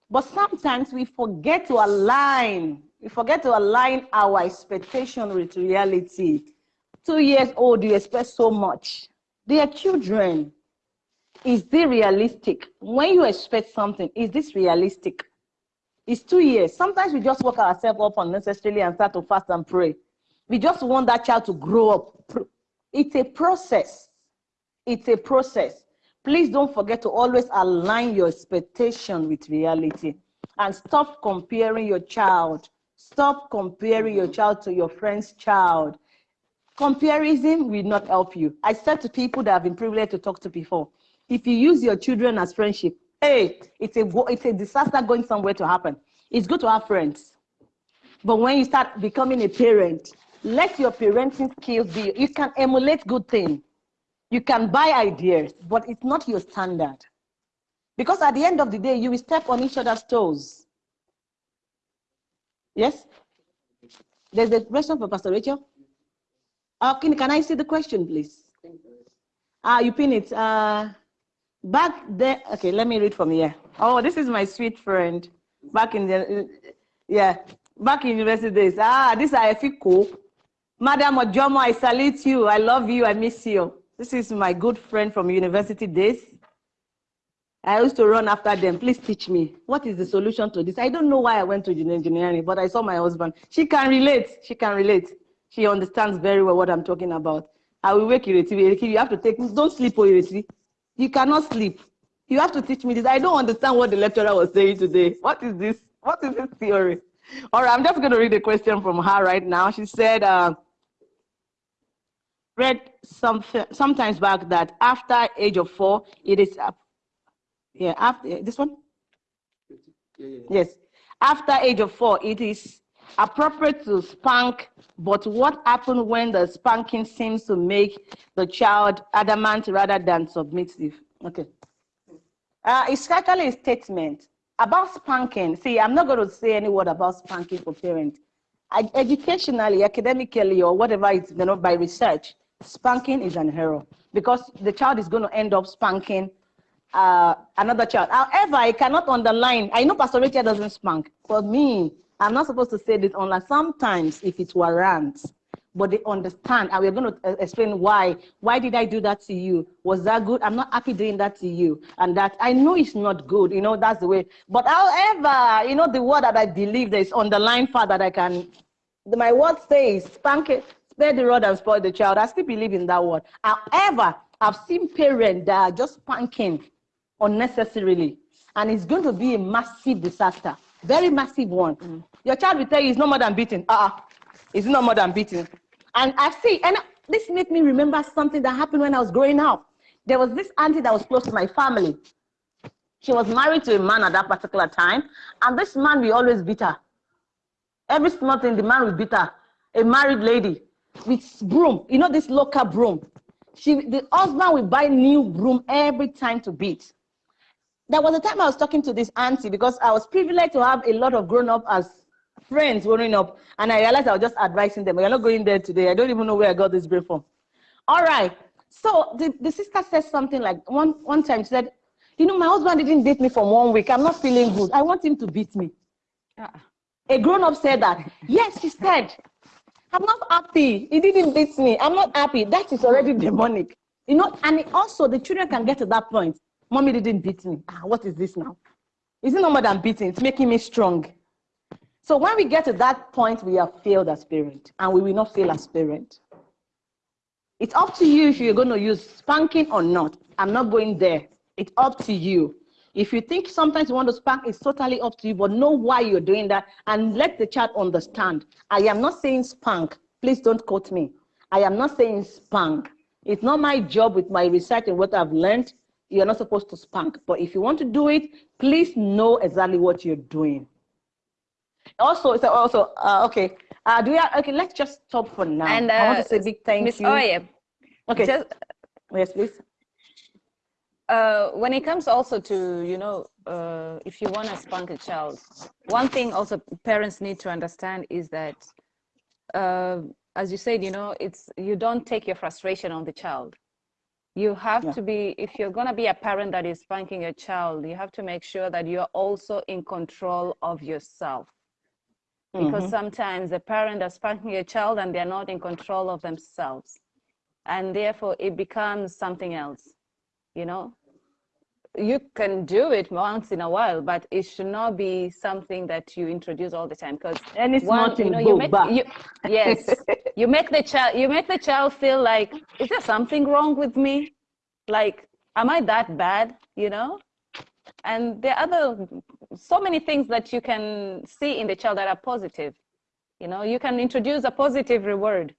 S1: but sometimes we forget to align. We forget to align our expectation with reality. Two years old, you expect so much. They are children. Is this realistic? When you expect something, is this realistic? It's two years. Sometimes we just work ourselves up unnecessarily and start to fast and pray. We just want that child to grow up. It's a process. It's a process. Please don't forget to always align your expectation with reality and stop comparing your child. Stop comparing your child to your friend's child. Comparison will not help you. I said to people that I've been privileged to talk to before, if you use your children as friendship, hey, it's a, it's a disaster going somewhere to happen. It's good to have friends. But when you start becoming a parent, let your parenting skills be, you can emulate good things. You can buy ideas, but it's not your standard. Because at the end of the day, you will step on each other's toes. Yes? There's a question for Pastor Rachel. Uh, can, can I see the question, please? Ah, you pin it. Uh, back there. Okay, let me read from here. Oh, this is my sweet friend. Back in the, yeah, back in university days. Ah, this is Efiko. Madam Ojomo, I salute you. I love you. I miss you. This is my good friend from university days. I used to run after them. Please teach me. What is the solution to this? I don't know why I went to engineering, but I saw my husband. She can relate. She can relate. She understands very well what I'm talking about. I will wake you. You have to take, don't sleep, Ireti. You cannot sleep. You have to teach me this. I don't understand what the lecturer was saying today. What is this? What is this theory? All right, I'm just going to read a question from her right now. She said, uh, read some sometimes back that after age of four, it is up. yeah after this one. Yeah, yeah, yeah. Yes, after age of four, it is appropriate to spank. But what happens when the spanking seems to make the child adamant rather than submissive? Okay. Uh, it's actually a statement about spanking. See, I'm not going to say any word about spanking for parents. Educationally, academically, or whatever it's you know, by research, spanking is an error because the child is going to end up spanking uh, another child. However, I cannot underline. I know Pastor Rachel doesn't spank. For me, I'm not supposed to say this unless sometimes if it warrants, but they understand and we're going to uh, explain why. Why did I do that to you? Was that good? I'm not happy doing that to you. And that I know it's not good. You know, that's the way. But however, you know, the word that I believe there is underlying part that I can, my word says, spank it, spare the rod and spoil the child. I still believe in that word. However, I've seen parents that are just spanking unnecessarily, and it's going to be a massive disaster, very massive one. Mm. Your child will tell you it's no more than beating. Uh, -uh. it's no more than beating. And I see, and this made me remember something that happened when I was growing up. There was this auntie that was close to my family. She was married to a man at that particular time, and this man will always beat her. Every small thing, the man will beat her. A married lady with broom, you know, this local broom. She, the husband will buy new broom every time to beat. There was a time I was talking to this auntie because I was privileged to have a lot of grown up as friends growing up, and I realized I was just advising them. We're not going there today. I don't even know where I got this brain from. All right. So the, the sister said something like one, one time she said, you know, my husband didn't beat me for one week. I'm not feeling good. I want him to beat me. Uh, a grown-up said that. Yes, she said, I'm not happy. He didn't beat me. I'm not happy. That is already demonic. You know, and also the children can get to that point. Mommy didn't beat me. Ah, what is this now? Is it no more than beating? It's making me strong. So when we get to that point, we have failed as parent, and we will not fail as parent. It's up to you if you're going to use spanking or not. I'm not going there. It's up to you. If you think sometimes you want to spank, it's totally up to you, but know why you're doing that and let the child understand. I am not saying spank. Please don't quote me. I am not saying spank. It's not my job with my research and what I've learned. You're not supposed to spank. But if you want to do it, please know exactly what you're doing. Also, it's also, uh, okay. Uh, do we have, okay, let's just stop for now.
S2: And uh, I want to say big thank Ms. you. Oye,
S1: okay. Just, yes, please
S2: uh, when it comes also to, you know, uh, if you want to spank a child, one thing also parents need to understand is that, uh, as you said, you know, it's you don't take your frustration on the child. You have yeah. to be, if you're going to be a parent that is spanking a child, you have to make sure that you're also in control of yourself. Because mm -hmm. sometimes the parent is spanking a child and they're not in control of themselves. And therefore it becomes something else you know? You can do it once in a while but it should not be something that you introduce all the time because
S1: and it's one, not you know you make
S2: you, yes. You make the child you make the child feel like is there something wrong with me? Like am i that bad? You know? And there are other so many things that you can see in the child that are positive. You know you can introduce a positive reward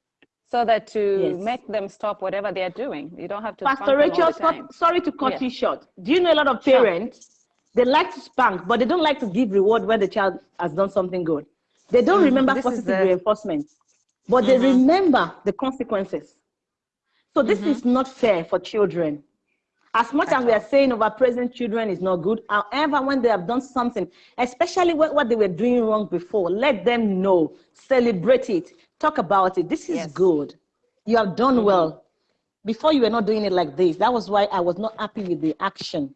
S2: so that to yes. make them stop whatever they are doing. You don't have to.
S1: Pastor Rachel, sorry to cut you short. Do you know a lot of parents? Sure. They like to spank, but they don't like to give reward when the child has done something good. They don't mm, remember positive the... reinforcement, but mm -hmm. they mm-hmm. remember the consequences. So this mm -hmm. is not fair for children. As much as we are saying over present children is not good, however, when they have done something, especially what, what they were doing wrong before, let them know, celebrate it, Talk about it. This is yes. good. You have done mm -hmm. well. Before you were not doing it like this. That was why I was not happy with the action.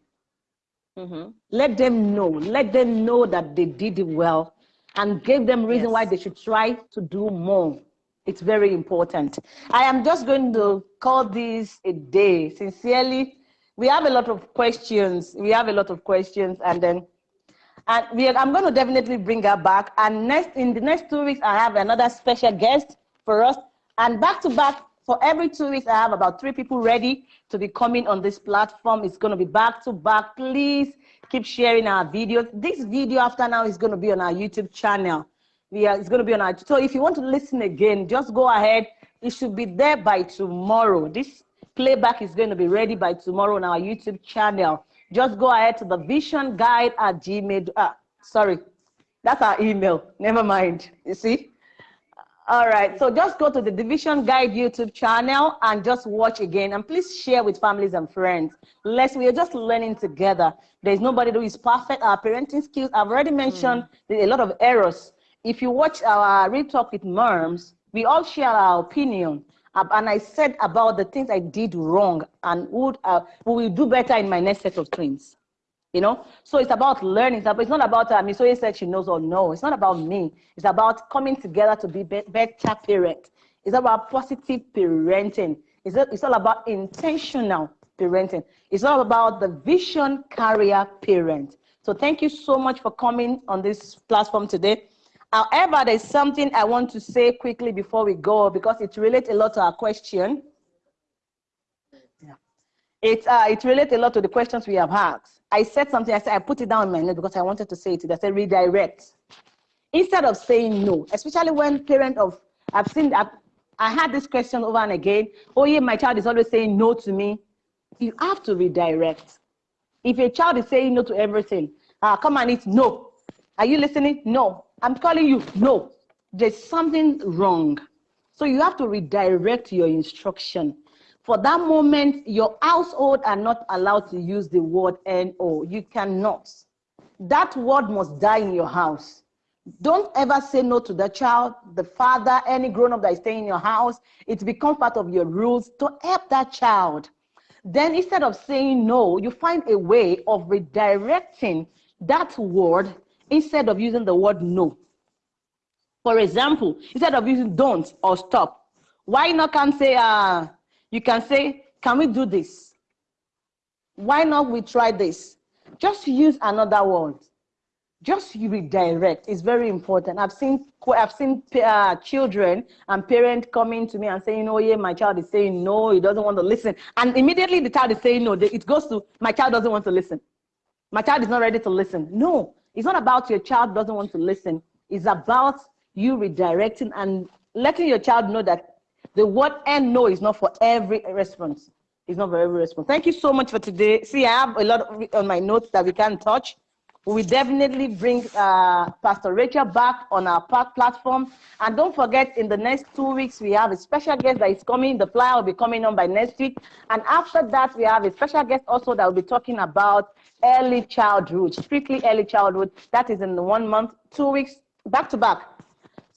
S1: Mm -hmm. Let them know. Let them know that they did it well and gave them reason yes. why they should try to do more. It's very important. I am just going to call this a day. Sincerely, we have a lot of questions. We have a lot of questions and then and we are, I'm going to definitely bring her back. And next, in the next two weeks, I have another special guest for us. And back to back, for every two weeks, I have about three people ready to be coming on this platform. It's going to be back to back. Please keep sharing our videos. This video after now is going to be on our YouTube channel. Yeah, it's going to be on our. So if you want to listen again, just go ahead. It should be there by tomorrow. This playback is going to be ready by tomorrow on our YouTube channel just go ahead to the vision guide at gmail. Uh, sorry, that's our email. Never mind. You see? All right. So just go to the Division Guide YouTube channel and just watch again. And please share with families and friends. Let's, we are just learning together. There's nobody who is perfect. Our parenting skills, I've already mentioned mm. a lot of errors. If you watch our Real Talk with Moms, we all share our opinion and I said about the things I did wrong and would uh, will do better in my next set of twins. You know, so it's about learning. It's not about uh, Miss Oye said she knows or no. It's not about me. It's about coming together to be better parent. It's about positive parenting. It's, it's all about intentional parenting. It's all about the vision carrier parent. So thank you so much for coming on this platform today. However, there's something I want to say quickly before we go because it relates a lot to our question. Yeah. It, uh, it relates a lot to the questions we have asked. I said something, I said, I put it down in my note because I wanted to say it. I said redirect. Instead of saying no, especially when parent of, I've seen, I've, I had this question over and again. Oh yeah, my child is always saying no to me. You have to redirect. If a child is saying no to everything, uh, come and eat, no. Are you listening? No. I'm calling you. No, there's something wrong. So you have to redirect your instruction. For that moment, your household are not allowed to use the word NO. You cannot. That word must die in your house. Don't ever say no to the child, the father, any grown up that is staying in your house. It becomes part of your rules to help that child. Then instead of saying no, you find a way of redirecting that word instead of using the word no. For example, instead of using don't or stop, why not can say, uh, you can say, can we do this? Why not we try this? Just use another word. Just redirect. It's very important. I've seen I've seen uh, children and parents coming to me and saying, "Oh yeah, my child is saying no. He doesn't want to listen." And immediately the child is saying no. It goes to my child doesn't want to listen. My child is not ready to listen. No, it's not about your child doesn't want to listen. It's about you redirecting and letting your child know that the word and no is not for every response. It's not for every response. Thank you so much for today. See, I have a lot on my notes that we can't touch. We definitely bring uh, Pastor Rachel back on our platform. And don't forget, in the next two weeks, we have a special guest that is coming. The flyer will be coming on by next week. And after that, we have a special guest also that will be talking about early childhood, strictly early childhood. That is in one month, two weeks, back to back.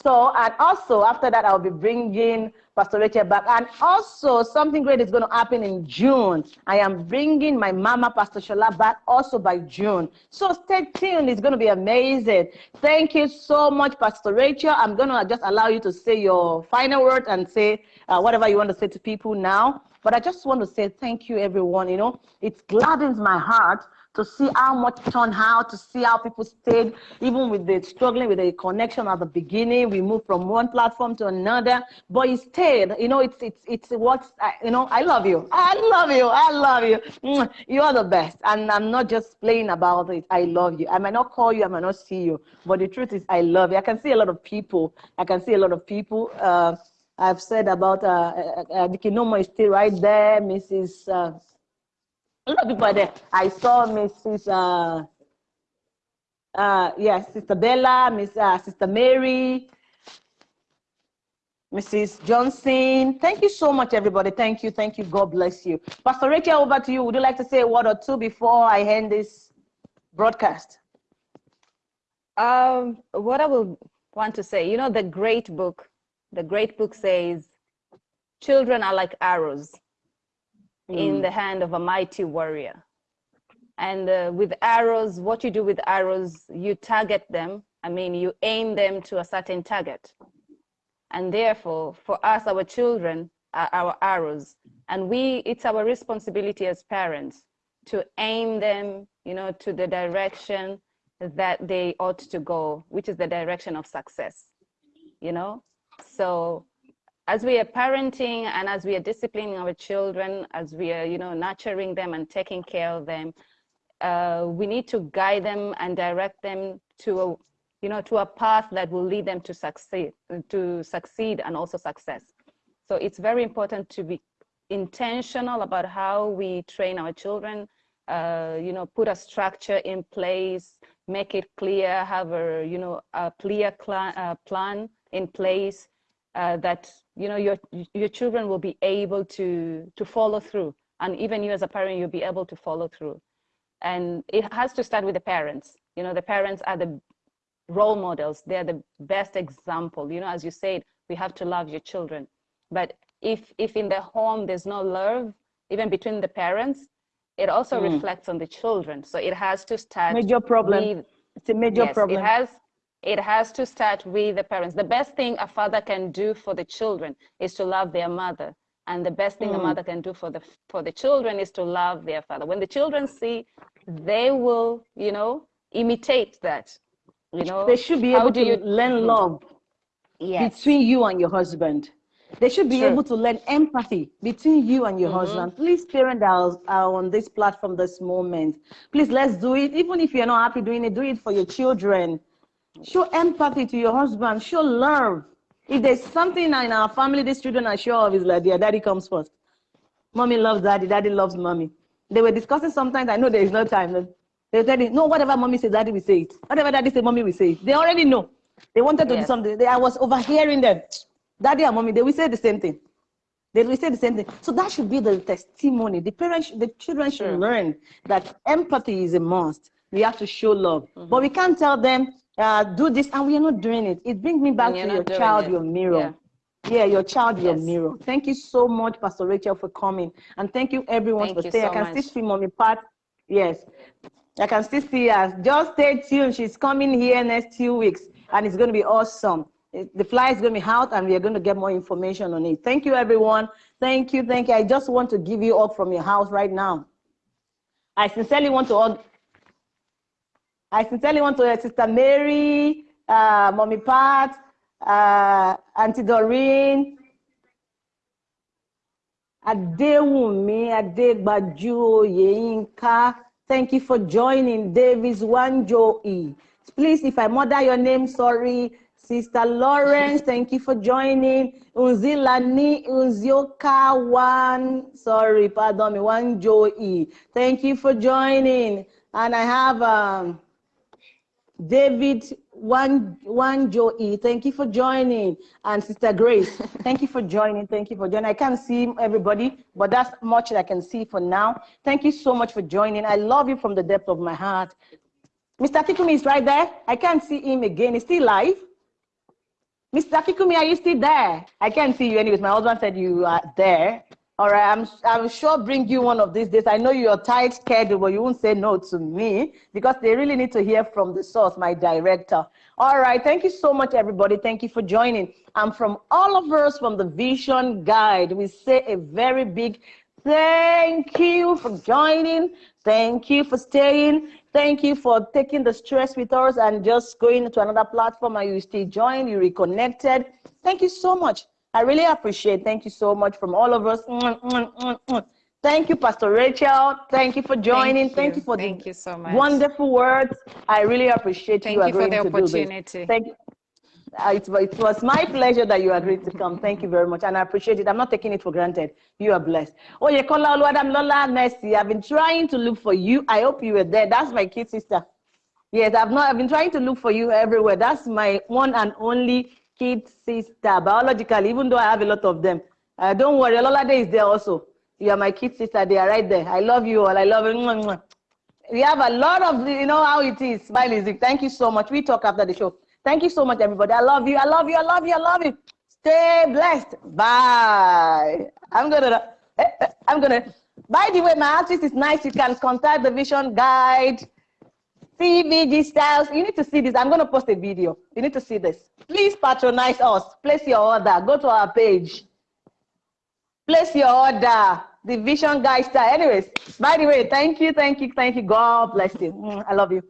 S1: So, and also after that, I'll be bringing Pastor Rachel back. And also, something great is going to happen in June. I am bringing my mama, Pastor Shola, back also by June. So stay tuned. It's going to be amazing. Thank you so much, Pastor Rachel. I'm going to just allow you to say your final word and say uh, whatever you want to say to people now. But I just want to say thank you, everyone. You know, it gladdens my heart to see how much turned out, to see how people stayed, even with the struggling with the connection at the beginning. We moved from one platform to another, but it stayed. You know, it's it's it's what you know. I love you. I love you. I love you. You are the best, and I'm not just playing about it. I love you. I might not call you. I might not see you, but the truth is, I love you. I can see a lot of people. I can see a lot of people. Uh, I've said about uh, uh, uh is still right there, Mrs. Uh, a lot of people there. I saw Mrs. Uh, uh, yes, Sister Bella, Miss uh, Sister Mary, Mrs. Johnson. Thank you so much, everybody. Thank you, thank you. God bless you. Pastor Rachel, over to you. Would you like to say a word or two before I end this broadcast?
S2: Um, what I will want to say, you know, the great book, the great book says, children are like arrows mm. in the hand of a mighty warrior. And uh, with arrows, what you do with arrows, you target them. I mean, you aim them to a certain target. And therefore, for us, our children are our arrows. And we, it's our responsibility as parents to aim them, you know, to the direction that they ought to go, which is the direction of success, you know? So as we are parenting and as we are disciplining our children, as we are, you know, nurturing them and taking care of them, uh, we need to guide them and direct them to a, you know, to a path that will lead them to succeed, to succeed and also success. So it's very important to be intentional about how we train our children, uh, you know, put a structure in place, make it clear, have a, you know, a clear uh, plan in place uh, that you know your your children will be able to to follow through. And even you as a parent you'll be able to follow through. And it has to start with the parents. You know the parents are the role models. They're the best example. You know as you said we have to love your children. But if if in the home there's no love even between the parents it also mm. reflects on the children. So it has to start
S1: major problem. with, it's a major
S2: yes,
S1: problem.
S2: it has it has to start with the parents. The best thing a father can do for the children is to love their mother. And the best thing mm. a mother can do for the for the children is to love their father. When the children see, they will, you know, imitate that. You know,
S1: they should be able to you... learn mm-hmm. love yes. between you and your husband. They should be True. able to learn empathy between you and your mm -hmm. husband. Please, parents are, are on this platform this moment. Please, let's do it. Even if you're not happy doing it, do it for your children. Show empathy to your husband. Show love. If there's something in our family these children are sure of, is like their daddy comes first. Mommy loves daddy, daddy loves mommy. They were discussing sometimes, I know there is no time. They said, no, whatever mommy says, daddy will say it. Whatever daddy says, mommy will say it. They already know. They wanted to yes. do something. They, I was overhearing them. Daddy and mommy, they will say the same thing. They will say the same thing. So that should be the testimony. The parents, the children should sure. learn that empathy is a must. We have to show love. Mm -hmm. But we can't tell them, uh, do this, and we are not doing it. It brings me back to your child, it. your mirror. Yeah. Yeah, your child, yes. your mirror. Thank you so much, Pastor Rachel, for coming. And thank you everyone thank for staying. So I can much. still see Mommy Pat. Yes. I can still see her. Just stay tuned. She's coming here next two weeks, and it's going to be awesome. The fly is going to be out, and we are going to get more information on it. Thank you, everyone. Thank you. Thank you. I just want to give you up from your house right now. I sincerely want to. I sincerely want to, Sister Mary, uh, Mommy Pat, uh, Auntie Doreen, Adewumi, Adegbaju, Yeinka. Thank you for joining. Davis Wanjoe. Please, if I murder your name, sorry. Sister Lawrence, thank you for joining. Unzilani Unzioka One, sorry, pardon me, Wanjoe. Thank you for joining. And I have um, David one one Joey, thank you for joining. And Sister Grace, thank you for joining. Thank you for joining. I can't see everybody, but that's much that I can see for now. Thank you so much for joining. I love you from the depth of my heart. Mr. Kikumi is right there. I can't see him again. He's still live. Mr. Kikumi, are you still there? I can't see you anyways. My husband said you are there. All right, I'm, I'm sure bring you one of these days. I know you're tight schedule, but you won't say no to me because they really need to hear from the source, my director. All right, thank you so much, everybody. Thank you for joining. And from all of us from the Vision Guide, we say a very big thank you for joining. Thank you for staying. Thank you for taking the stress with us and just going to another platform and you still join, you reconnected. Thank you so much. I really appreciate. Thank you so much from all of us. Thank you, Pastor Rachel. Thank you for joining. Thank you, Thank you for
S2: Thank the you so much.
S1: wonderful words. I really appreciate
S2: Thank
S1: you,
S2: you for the opportunity.
S1: Thank you. Uh, it, it, was my pleasure that you agreed to come. Thank you very much. And I appreciate it. I'm not taking it for granted. You are blessed. Oh, yeah, Kola Oluwadam Lola Mercy. I've been trying to look for you. I hope you were there. That's my kid sister. Yes, I've not I've been trying to look for you everywhere. That's my one and only kid sister, biologically, even though I have a lot of them. Uh, don't worry, Ololade is there also. You are my kid sister, they are right there. I love you all, I love you. We have a lot of, you know how it is. Smile is Thank you so much. We talk after the show. Thank you so much, everybody. I love you, I love you, I love you, I love you. Stay blessed. Bye. I'm gonna, eh, eh, I'm gonna, by the way, my artist is nice. You can contact the vision guide CVG Styles. You need to see this. I'm going to post a video. You need to see this. Please patronize us. Place your order. Go to our page. Place your order. The Vision Guy Style. Anyways, by the way, thank you, thank you, thank you. God bless you. Mm, I love you.